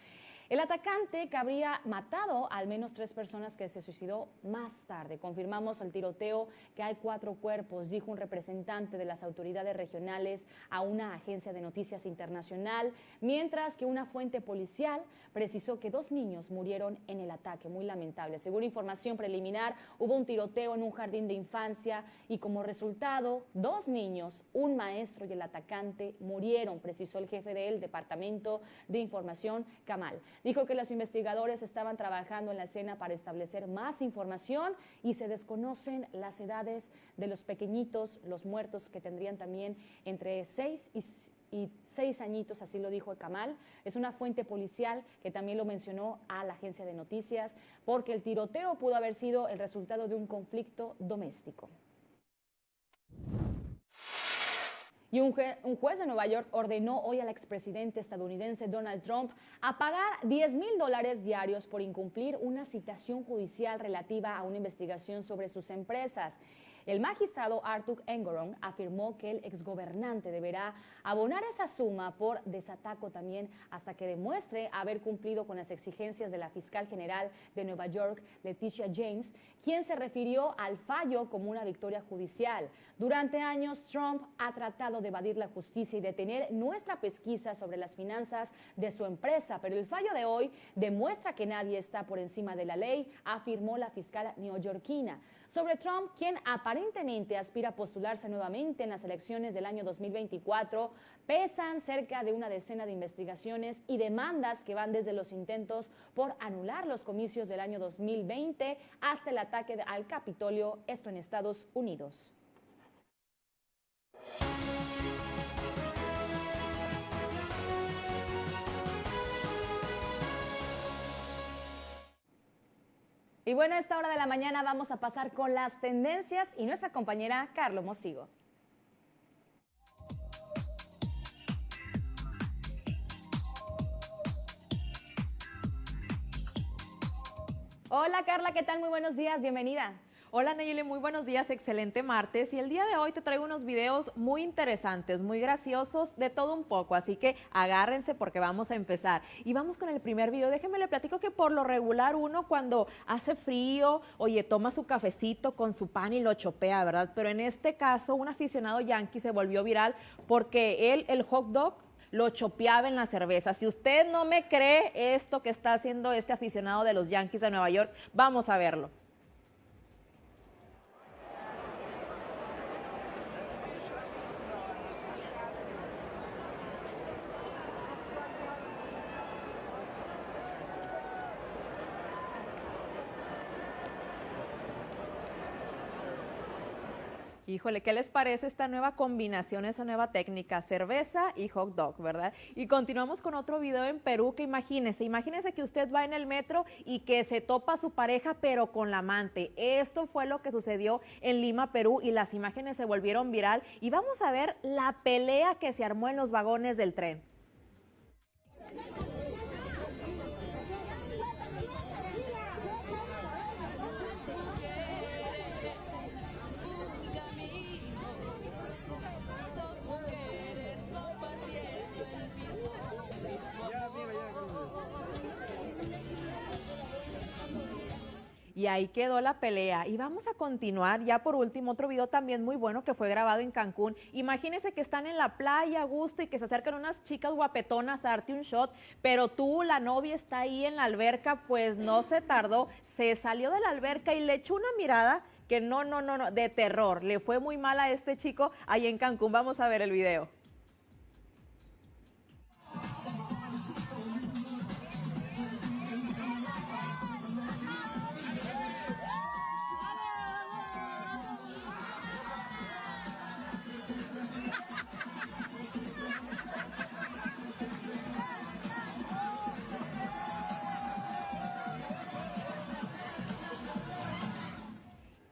El atacante que habría matado a al menos tres personas que se suicidó más tarde. Confirmamos el tiroteo que hay cuatro cuerpos, dijo un representante de las autoridades regionales a una agencia de noticias internacional, mientras que una fuente policial precisó que dos niños murieron en el ataque, muy lamentable. Según información preliminar, hubo un tiroteo en un jardín de infancia y como resultado, dos niños, un maestro y el atacante murieron, precisó el jefe del Departamento de Información, Kamal. Dijo que los investigadores estaban trabajando en la escena para establecer más información y se desconocen las edades de los pequeñitos, los muertos que tendrían también entre seis y seis añitos, así lo dijo Kamal. Es una fuente policial que también lo mencionó a la agencia de noticias, porque el tiroteo pudo haber sido el resultado de un conflicto doméstico. Y un, juez de Nueva York ordenó hoy al expresidente estadounidense Donald Trump a pagar 10 mil dólares diarios por incumplir una citación judicial relativa a una investigación sobre sus empresas. El magistrado Arthur Engoron afirmó que el exgobernante deberá abonar esa suma por desataco también hasta que demuestre haber cumplido con las exigencias de la fiscal general de Nueva York, Leticia James, quien se refirió al fallo como una victoria judicial. Durante años, Trump ha tratado de evadir la justicia y detener nuestra pesquisa sobre las finanzas de su empresa, pero el fallo de hoy demuestra que nadie está por encima de la ley, afirmó la fiscal neoyorquina sobre Trump, quien aparentemente aspira a postularse nuevamente en las elecciones del año 2024, pesan cerca de una decena de investigaciones y demandas que van desde los intentos por anular los comicios del año 2020 hasta el ataque al Capitolio, esto en Estados Unidos. Y bueno, a esta hora de la mañana vamos a pasar con las tendencias y nuestra compañera Carlos Mosigo. Hola Carla, ¿qué tal? Muy buenos días, bienvenida. Hola Nayeli, muy buenos días, excelente martes. Y el día de hoy te traigo unos videos muy interesantes, muy graciosos, de todo un poco. Así que agárrense porque vamos a empezar. Y vamos con el primer video. Déjenme le platico que por lo regular uno cuando hace frío, oye, toma su cafecito con su pan y lo chopea, ¿verdad? Pero en este caso, un aficionado yankee se volvió viral porque él, el hot dog, lo chopeaba en la cerveza. Si usted no me cree esto que está haciendo este aficionado de los Yankees de Nueva York, vamos a verlo. Híjole, ¿qué les parece esta nueva combinación, esa nueva técnica? Cerveza y hot dog, ¿verdad? Y continuamos con otro video en Perú que imagínese, imagínese que usted va en el metro y que se topa a su pareja pero con la amante. Esto fue lo que sucedió en Lima, Perú y las imágenes se volvieron viral y vamos a ver la pelea que se armó en los vagones del tren. Y ahí quedó la pelea. Y vamos a continuar, ya por último, otro video también muy bueno que fue grabado en Cancún. Imagínense que están en la playa a gusto y que se acercan unas chicas guapetonas a darte un shot, pero tú, la novia, está ahí en la alberca, pues no se tardó, se salió de la alberca y le echó una mirada que no, no, no, no, de terror. Le fue muy mal a este chico ahí en Cancún. Vamos a ver el video.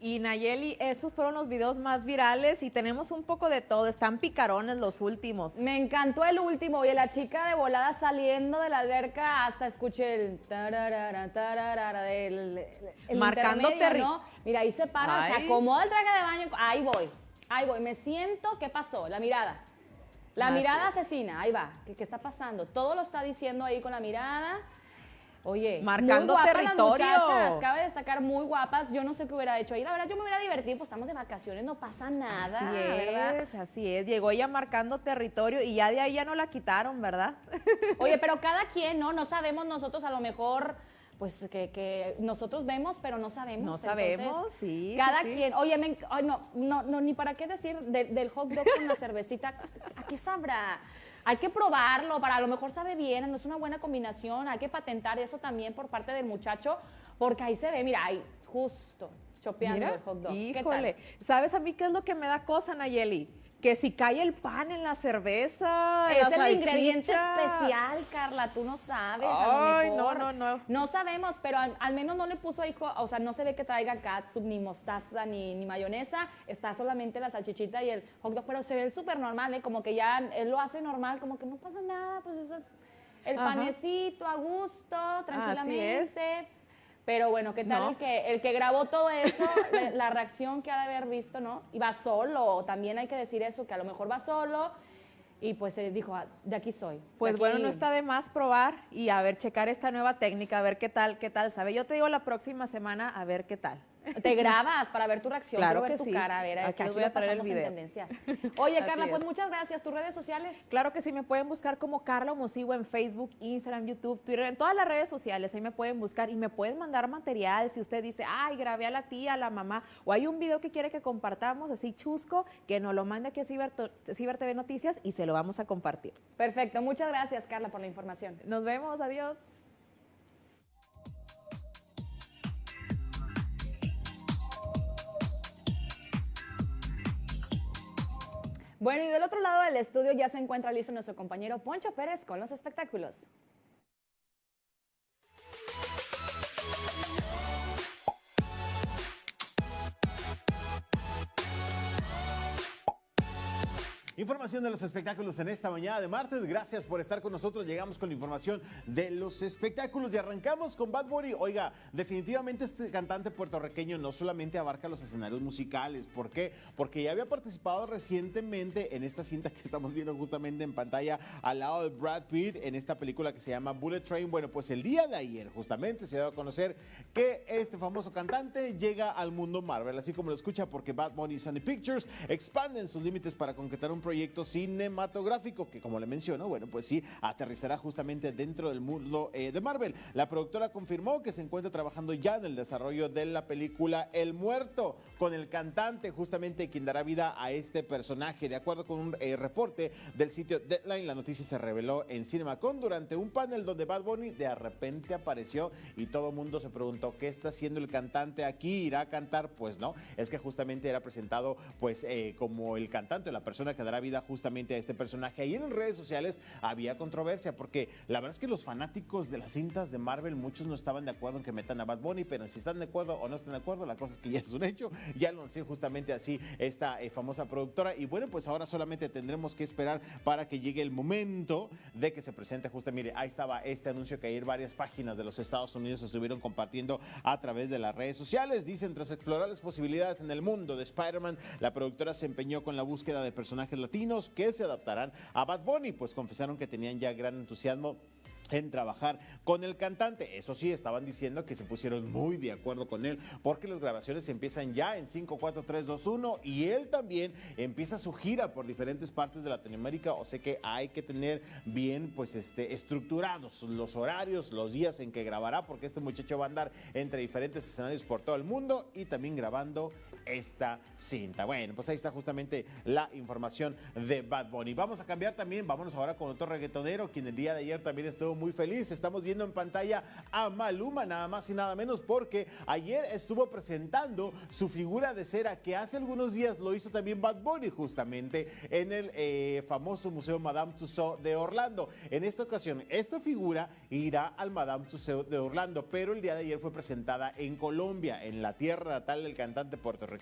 Y Nayeli, estos fueron los videos más virales y tenemos un poco de todo. Están picarones los últimos. Me encantó el último. Oye, la chica de volada saliendo de la alberca hasta escuché el tararara, tararara del el Marcando ¿no? Mira, ahí se para, se acomoda el traje de baño. Ahí voy, ahí voy. Me siento, ¿qué pasó? La mirada. La Así mirada es. asesina, ahí va. ¿Qué, qué está pasando? Todo lo está diciendo ahí con la mirada. Oye, Marcando muy territorio. Las muchachas, cabe destacar, muy guapas. Yo no sé qué hubiera hecho ahí. La verdad, yo me hubiera divertido, pues estamos de vacaciones, no pasa nada. Así ¿verdad? es, así es. Llegó ella marcando territorio y ya de ahí ya no la quitaron, ¿verdad? Oye, pero cada quien, ¿no? No sabemos nosotros a lo mejor, pues que, que nosotros vemos, pero no sabemos. No sabemos, sí, sí, Cada sí. quien. Oye, me no, no, no, ni para qué decir de- del hot dog con la cervecita. ¿A qué sabrá? Hay que probarlo, para a lo mejor sabe bien, no es una buena combinación. Hay que patentar eso también por parte del muchacho, porque ahí se ve, mira, ahí, justo, chopeando Mira, el hot dog. ¿Qué tal? híjole. ¿Sabes a mí qué es lo que me da cosa, Nayeli? Que si cae el pan en la cerveza, Es el ingrediente especial, Carla, tú no sabes. a lo Ay, mejor. no, no, no. No sabemos, pero al, al menos no le puso ahí, o sea, no se ve que traiga catsup, ni mostaza, ni, ni mayonesa. Está solamente la salchichita y el hot dog, pero se ve súper normal, ¿eh? Como que ya él lo hace normal, como que no pasa nada, pues eso. El Ajá. panecito a gusto, tranquilamente. es. Pero bueno, ¿qué tal No. el, que, el que grabó todo eso? la, la reacción que ha de haber visto, ¿no? Y va solo, también hay que decir eso, que a lo mejor va solo y pues se dijo, "Ah, de aquí soy. Pues aquí". bueno, no está de más probar y a ver, checar esta nueva técnica, a ver qué tal, qué tal sabe. Yo te digo la próxima semana a ver qué tal. Te grabas para ver tu reacción, Claro ver que tu sí. cara, a ver, Aquí aquí voy a traer el video. tendencias. Oye, Carla, pues es. muchas gracias. ¿Tus redes sociales? Claro que sí, me pueden buscar como Carla Mosigo en Facebook, Instagram, YouTube, Twitter, en todas las redes sociales. Ahí me pueden buscar y me pueden mandar material. Si usted dice, ay, grabé a la tía, a la mamá, o hay un video que quiere que compartamos, así chusco, que nos lo mande aquí a Ciber, Ciber TV Noticias y se lo vamos a compartir. Perfecto, muchas gracias, Carla, por la información. Nos vemos, adiós. Bueno, y del otro lado del estudio ya se encuentra listo nuestro compañero Poncho Pérez con los espectáculos. Información de los espectáculos en esta mañana de martes. Gracias por estar con nosotros. Llegamos con la información de los espectáculos y arrancamos con Bad Bunny. Oiga, definitivamente este cantante puertorriqueño no solamente abarca los escenarios musicales. ¿Por qué? Porque ya había participado recientemente en esta cinta que estamos viendo justamente en pantalla al lado de Brad Pitt en esta película que se llama Bullet Train. Bueno, pues el día de ayer justamente se dio a conocer que este famoso cantante llega al mundo Marvel, así como lo escucha porque Bad Bunny y Sony Pictures expanden sus límites para concretar un proyecto cinematográfico que como le menciono, bueno, pues sí, aterrizará justamente dentro del mundo eh, de Marvel. La productora confirmó que se encuentra trabajando ya en el desarrollo de la película El Muerto, con el cantante justamente quien dará vida a este personaje. De acuerdo con un eh, reporte del sitio Deadline, la noticia se reveló en CinemaCon durante un panel donde Bad Bunny de repente apareció y todo el mundo se preguntó qué está haciendo el cantante aquí, irá a cantar, pues no, es que justamente era presentado pues eh, como el cantante, la persona que dará vida justamente a este personaje. Ahí en redes sociales había controversia porque la verdad es que los fanáticos de las cintas de Marvel, muchos no estaban de acuerdo en que metan a Bad Bunny, pero si están de acuerdo o no están de acuerdo, la cosa es que ya es un hecho, ya lo anunció justamente así esta eh, famosa productora y bueno, pues ahora solamente tendremos que esperar para que llegue el momento de que se presente justamente, mire, ahí estaba este anuncio que ayer varias páginas de los Estados Unidos estuvieron compartiendo a través de las redes sociales. Dicen, tras explorar las posibilidades en el mundo de Spider-Man, la productora se empeñó con la búsqueda de personajes que se adaptarán a Bad Bunny, pues confesaron que tenían ya gran entusiasmo en trabajar con el cantante. Eso sí, estaban diciendo que se pusieron muy de acuerdo con él porque las grabaciones empiezan ya en 5, 4, 3, 2, 1 y él también empieza su gira por diferentes partes de Latinoamérica, o sea que hay que tener bien pues este estructurados los horarios, los días en que grabará porque este muchacho va a andar entre diferentes escenarios por todo el mundo y también grabando esta cinta. Bueno, pues ahí está justamente la información de Bad Bunny. Vamos a cambiar también, vámonos ahora con otro reggaetonero quien el día de ayer también estuvo muy feliz. Estamos viendo en pantalla a Maluma, nada más y nada menos, porque ayer estuvo presentando su figura de cera, que hace algunos días lo hizo también Bad Bunny, justamente en el eh, famoso Museo Madame Tussauds de Orlando. En esta ocasión, esta figura irá al Madame Tussauds de Orlando, pero el día de ayer fue presentada en Colombia, en la tierra natal del cantante puertorriqueño.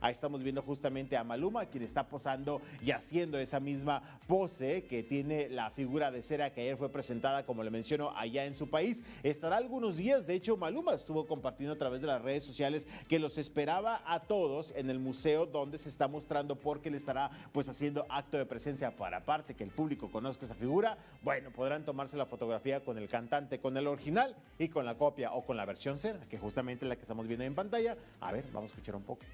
Ahí estamos viendo justamente a Maluma, quien está posando y haciendo esa misma pose que tiene la figura de cera que ayer fue presentada como le menciono, allá en su país. Estará algunos días, de hecho, Maluma estuvo compartiendo a través de las redes sociales que los esperaba a todos en el museo donde se está mostrando porque le estará pues haciendo acto de presencia para aparte que el público conozca esa figura. Bueno, podrán tomarse la fotografía con el cantante, con el original y con la copia o con la versión cera, que justamente la que estamos viendo en pantalla. A ver, vamos a escuchar un poco.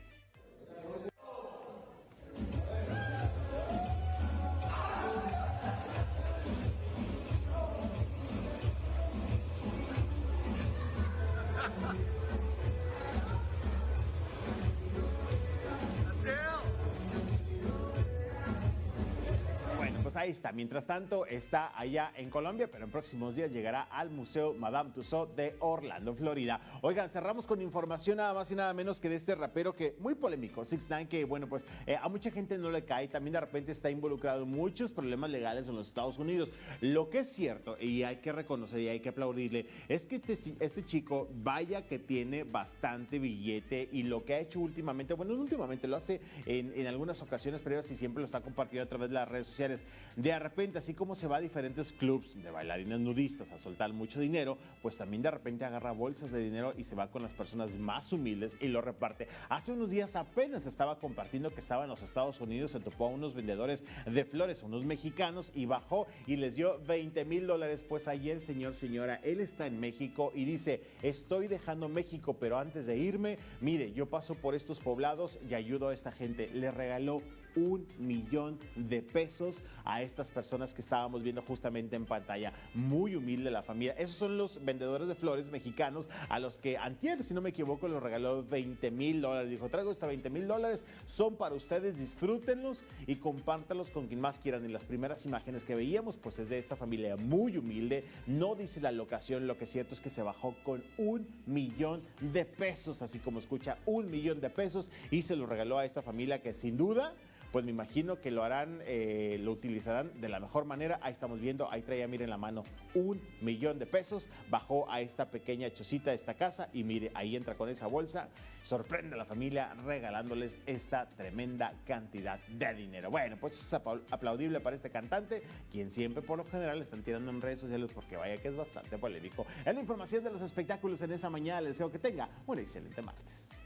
Está. Mientras tanto, está allá en Colombia, pero en próximos días llegará al Museo Madame Tussauds de Orlando, Florida. Oigan, cerramos con información nada más y nada menos que de este rapero que muy polémico, Six Nine, que bueno, pues eh, a mucha gente no le cae, también de repente está involucrado en muchos problemas legales en los Estados Unidos. Lo que es cierto, y hay que reconocer y hay que aplaudirle, es que este, este chico, vaya que tiene bastante billete y lo que ha hecho últimamente, bueno, no últimamente, lo hace en, en algunas ocasiones previas y siempre lo está compartiendo a través de las redes sociales de repente, así como se va a diferentes clubs de bailarines nudistas a soltar mucho dinero, pues también de repente agarra bolsas de dinero y se va con las personas más humildes y lo reparte. Hace unos días apenas estaba compartiendo que estaba en los Estados Unidos, se topó a unos vendedores de flores, unos mexicanos, y bajó y les dio 20 mil dólares. Pues ayer, señor, señora, él está en México y dice, estoy dejando México, pero antes de irme, mire, yo paso por estos poblados y ayudo a esta gente. Le regaló un millón de pesos a estas personas que estábamos viendo justamente en pantalla. Muy humilde la familia. Esos son los vendedores de flores mexicanos a los que antier, si no me equivoco, los regaló 20 mil dólares. Dijo, traigo estos 20 mil dólares, son para ustedes, disfrútenlos y compártalos con quien más quieran. Y las primeras imágenes que veíamos, pues es de esta familia muy humilde. No dice la locación, lo que es cierto es que se bajó con un millón de pesos, así como escucha, un millón de pesos y se lo regaló a esta familia que sin duda pues me imagino que lo harán, eh, lo utilizarán de la mejor manera. Ahí estamos viendo, ahí traía, miren la mano, un millón de pesos. Bajó a esta pequeña chocita de esta casa y mire, ahí entra con esa bolsa. Sorprende a la familia regalándoles esta tremenda cantidad de dinero. Bueno, pues es aplaudible para este cantante, quien siempre por lo general están tirando en redes sociales porque vaya que es bastante polémico. En la información de los espectáculos en esta mañana, les deseo que tenga un excelente martes.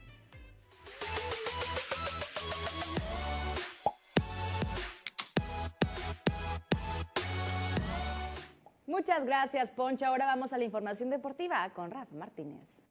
Muchas gracias, Poncho. Ahora vamos a la información deportiva con Rafa Martínez.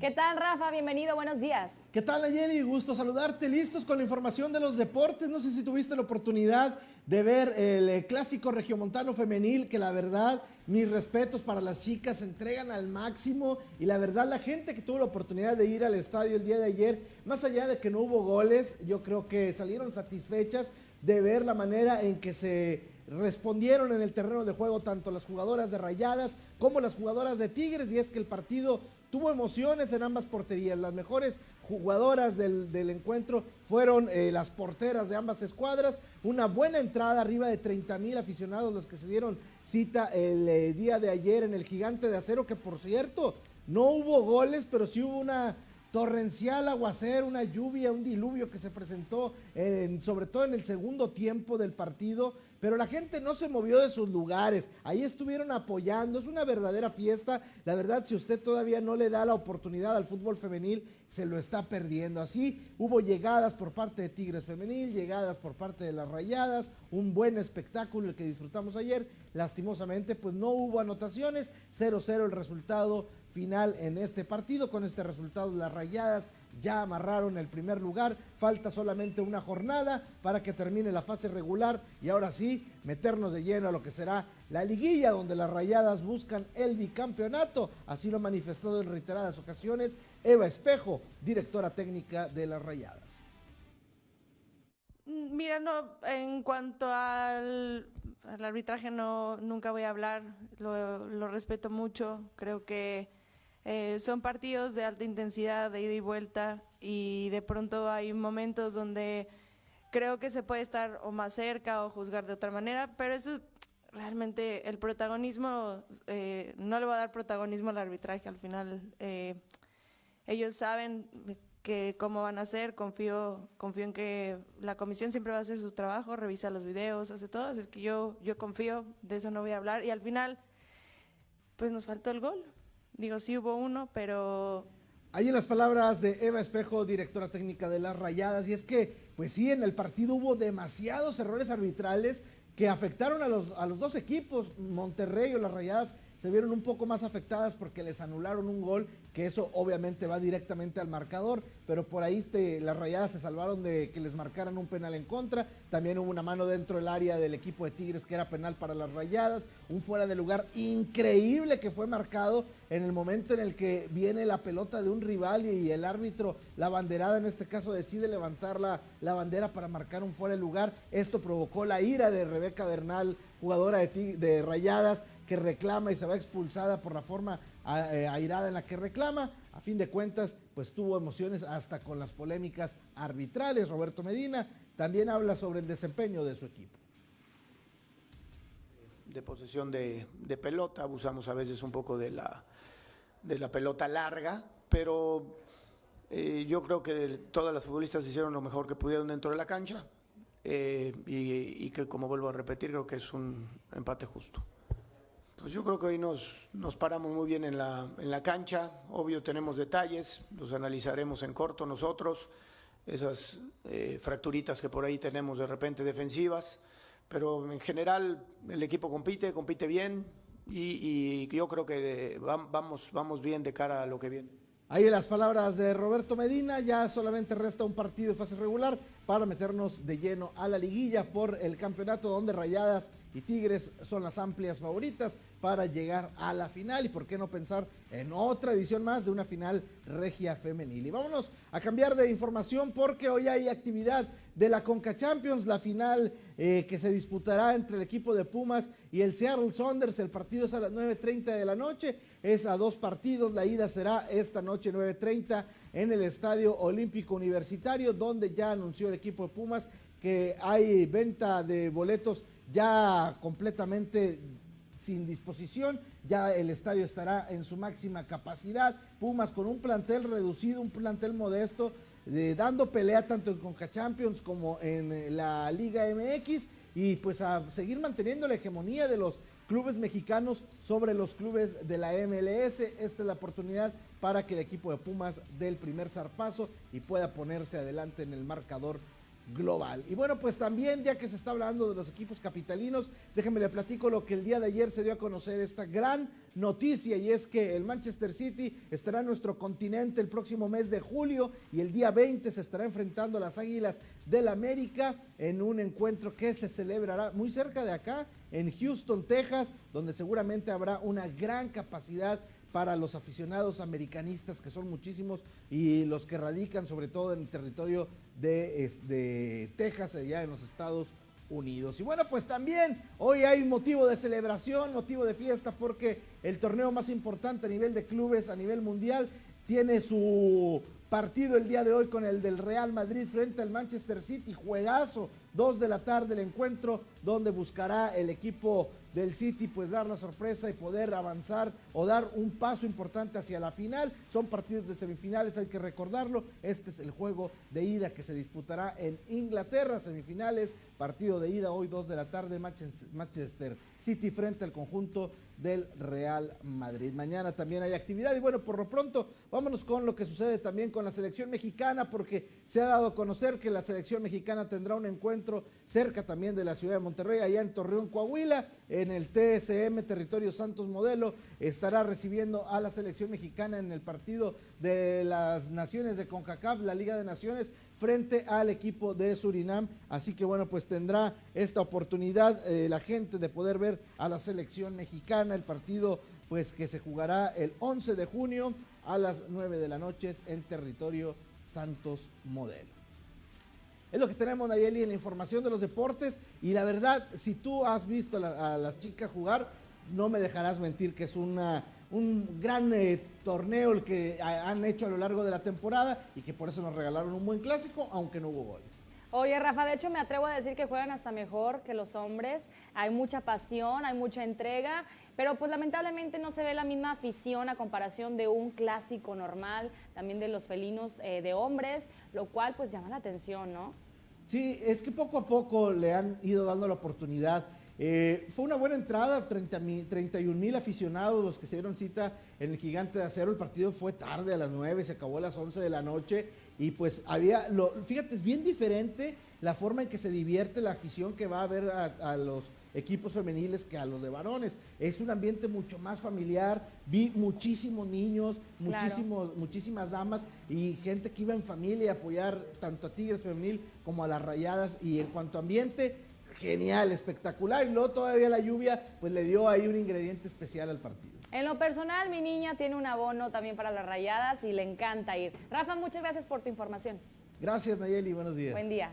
¿Qué tal, Rafa? Bienvenido, buenos días. ¿Qué tal, Ayeli? Gusto saludarte. Listos con la información de los deportes. No sé si tuviste la oportunidad de ver el eh, clásico regiomontano femenil, que la verdad, mis respetos para las chicas, se entregan al máximo. Y la verdad, la gente que tuvo la oportunidad de ir al estadio el día de ayer, más allá de que no hubo goles, yo creo que salieron satisfechas de ver la manera en que se respondieron en el terreno de juego tanto las jugadoras de Rayadas como las jugadoras de Tigres y es que el partido tuvo emociones en ambas porterías. Las mejores jugadoras del, encuentro fueron eh, las porteras de ambas escuadras. Una buena entrada, arriba de 30 mil aficionados los que se dieron cita el eh, día de ayer en el Gigante de Acero, que por cierto, no hubo goles, pero sí hubo una torrencial aguacero, una lluvia, un diluvio que se presentó en, sobre todo en el segundo tiempo del partido pero la gente no se movió de sus lugares, ahí estuvieron apoyando, es una verdadera fiesta, la verdad si usted todavía no le da la oportunidad al fútbol femenil, se lo está perdiendo. Así hubo llegadas por parte de Tigres Femenil, llegadas por parte de las Rayadas, un buen espectáculo el que disfrutamos ayer, lastimosamente pues no hubo anotaciones, 0-0 el resultado final en este partido, con este resultado las Rayadas ya amarraron el primer lugar, falta solamente una jornada para que termine la fase regular y ahora sí meternos de lleno a lo que será la liguilla donde las rayadas buscan el bicampeonato, así lo ha manifestado en reiteradas ocasiones Eva Espejo, directora técnica de las rayadas. Mira, no, en cuanto al, arbitraje no, nunca voy a hablar, lo respeto mucho, creo que eh, son partidos de alta intensidad, de ida y vuelta, y de pronto hay momentos donde creo que se puede estar o más cerca o juzgar de otra manera, pero eso realmente el protagonismo, eh, no le va a dar protagonismo al arbitraje al final. Eh, ellos saben que cómo van a hacer, confío, confío en que la comisión siempre va a hacer su trabajo, revisa los videos, hace todo, es que yo, yo confío, de eso no voy a hablar, y al final, pues nos faltó el gol. Digo, sí hubo uno, pero... Ahí en las palabras de Eva Espejo, directora técnica de las Rayadas, y es que, pues sí, en el partido hubo demasiados errores arbitrales que afectaron a los, a los dos equipos, Monterrey o las Rayadas se vieron un poco más afectadas porque les anularon un gol, que eso obviamente va directamente al marcador, pero por ahí las rayadas se salvaron de que les marcaran un penal en contra. También hubo una mano dentro del área del equipo de Tigres que era penal para las rayadas, un fuera de lugar increíble que fue marcado en el momento en el que viene la pelota de un rival y el árbitro, la banderada en este caso, decide levantar la, bandera para marcar un fuera de lugar. Esto provocó la ira de Rebeca Bernal, jugadora de rayadas que reclama y se va expulsada por la forma eh, airada en la que reclama. A fin de cuentas, pues tuvo emociones hasta con las polémicas arbitrales. Roberto Medina también habla sobre el desempeño de su equipo. De posesión de, pelota, abusamos a veces un poco de la, de la pelota larga, pero eh, yo creo que todas las futbolistas hicieron lo mejor que pudieron dentro de la cancha eh, y que, como vuelvo a repetir, creo que es un empate justo. Pues yo creo que hoy nos, nos paramos muy bien en la, en la cancha. Obvio tenemos detalles, los analizaremos en corto nosotros, esas eh, fracturitas que por ahí tenemos de repente defensivas. Pero en general el equipo compite, compite bien y, y yo creo que vamos, vamos bien de cara a lo que viene. Ahí las palabras de Roberto Medina, ya solamente resta un partido de fase regular para meternos de lleno a la liguilla por el campeonato donde Rayadas y Tigres son las amplias favoritas para llegar a la final y por qué no pensar en otra edición más de una final regia femenil. Y vámonos a cambiar de información porque hoy hay actividad de la Conca Champions, la final eh, que se disputará entre el equipo de Pumas y el Seattle Saunders. El partido es a las 9.30 de la noche, es a dos partidos, la ida será esta noche 9.30 en el Estadio Olímpico Universitario, donde ya anunció el equipo de Pumas que hay venta de boletos ya completamente sin disposición, ya el estadio estará en su máxima capacidad, Pumas con un plantel reducido, un plantel modesto, dando pelea tanto en Conca Champions como en la Liga MX y pues a seguir manteniendo la hegemonía de los clubes mexicanos sobre los clubes de la MLS. Esta es la oportunidad para que el equipo de Pumas dé el primer zarpazo y pueda ponerse adelante en el marcador global. Y bueno, pues también, ya que se está hablando de los equipos capitalinos, déjenme le platico lo que el día de ayer se dio a conocer esta gran noticia y es que el Manchester City estará en nuestro continente el próximo mes de julio y el día 20 se estará enfrentando a las Águilas del América en un encuentro que se celebrará muy cerca de acá, en Houston, Texas, donde seguramente habrá una gran capacidad para los aficionados americanistas, que son muchísimos, y los que radican sobre todo en el territorio de, de Texas, allá en los Estados Unidos. Y bueno, pues también hoy hay motivo de celebración, motivo de fiesta, porque el torneo más importante a nivel de clubes, a nivel mundial, tiene su partido el día de hoy con el del Real Madrid frente al Manchester City, juegazo, dos de la tarde el encuentro donde buscará el equipo del City pues dar la sorpresa y poder avanzar o dar un paso importante hacia la final. Son partidos de semifinales, hay que recordarlo. Este es el juego de ida que se disputará en Inglaterra, semifinales, partido de ida hoy 2 de la tarde, Manchester City frente al conjunto del Real Madrid. Mañana también hay actividad y bueno, por lo pronto vámonos con lo que sucede también con la selección mexicana porque se ha dado a conocer que la selección mexicana tendrá un encuentro cerca también de la ciudad de Monterrey, allá en Torreón, Coahuila, en el TSM Territorio Santos Modelo, estará recibiendo a la selección mexicana en el partido de las naciones de CONCACAF, la Liga de Naciones, frente al equipo de Surinam. Así que bueno, pues tendrá esta oportunidad eh, la gente de poder ver a la selección mexicana, el partido pues que se jugará el 11 de junio a las 9 de la noche en territorio Santos Modelo. Es lo que tenemos, Nayeli, en la información de los deportes. Y la verdad, si tú has visto a las chicas jugar, no me dejarás mentir que es una un gran eh, torneo el que han hecho a lo largo de la temporada y que por eso nos regalaron un buen clásico, aunque no hubo goles. Oye, Rafa, de hecho me atrevo a decir que juegan hasta mejor que los hombres. Hay mucha pasión, hay mucha entrega, pero pues lamentablemente no se ve la misma afición a comparación de un clásico normal, también de los felinos eh, de hombres, lo cual pues llama la atención, ¿no? Sí, es que poco a poco le han ido dando la oportunidad eh, fue una buena entrada, 30 31 mil aficionados los que se dieron cita en el Gigante de Acero. El partido fue tarde, a las 9, se acabó a las 11 de la noche. Y pues había, lo, fíjate, es bien diferente la forma en que se divierte la afición que va a ver a, los equipos femeniles que a los de varones. Es un ambiente mucho más familiar. Vi muchísimos niños, muchísimos, muchísimas damas y gente que iba en familia a apoyar tanto a Tigres Femenil como a las Rayadas. Y en cuanto a ambiente, genial, espectacular. Y luego todavía la lluvia, pues le dio ahí un ingrediente especial al partido. En lo personal, mi niña tiene un abono también para las rayadas y le encanta ir. Rafa, muchas gracias por tu información. Gracias, Nayeli. Buenos días. Buen día.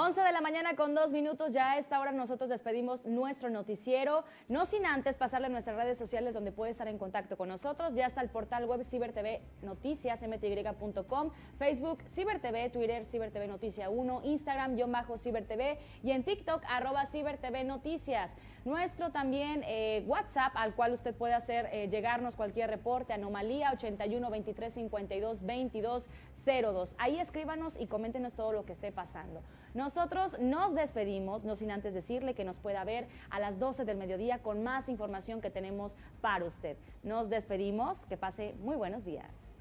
11 de la mañana con dos minutos, ya a esta hora nosotros despedimos nuestro noticiero, no sin antes pasarle a nuestras redes sociales donde puede estar en contacto con nosotros, ya está el portal web CiberTV Noticias, mty.com, Facebook CiberTV, Twitter CiberTV Noticia 1, Instagram yo bajo CiberTV y en TikTok arroba CiberTV Noticias. Nuestro también eh, WhatsApp al cual usted puede hacer eh, llegarnos cualquier reporte, anomalía 81 23 52 22 02. Ahí escríbanos y coméntenos todo lo que esté pasando. Nosotros nos despedimos, no sin antes decirle que nos pueda ver a las 12 del mediodía con más información que tenemos para usted. Nos despedimos, que pase muy buenos días.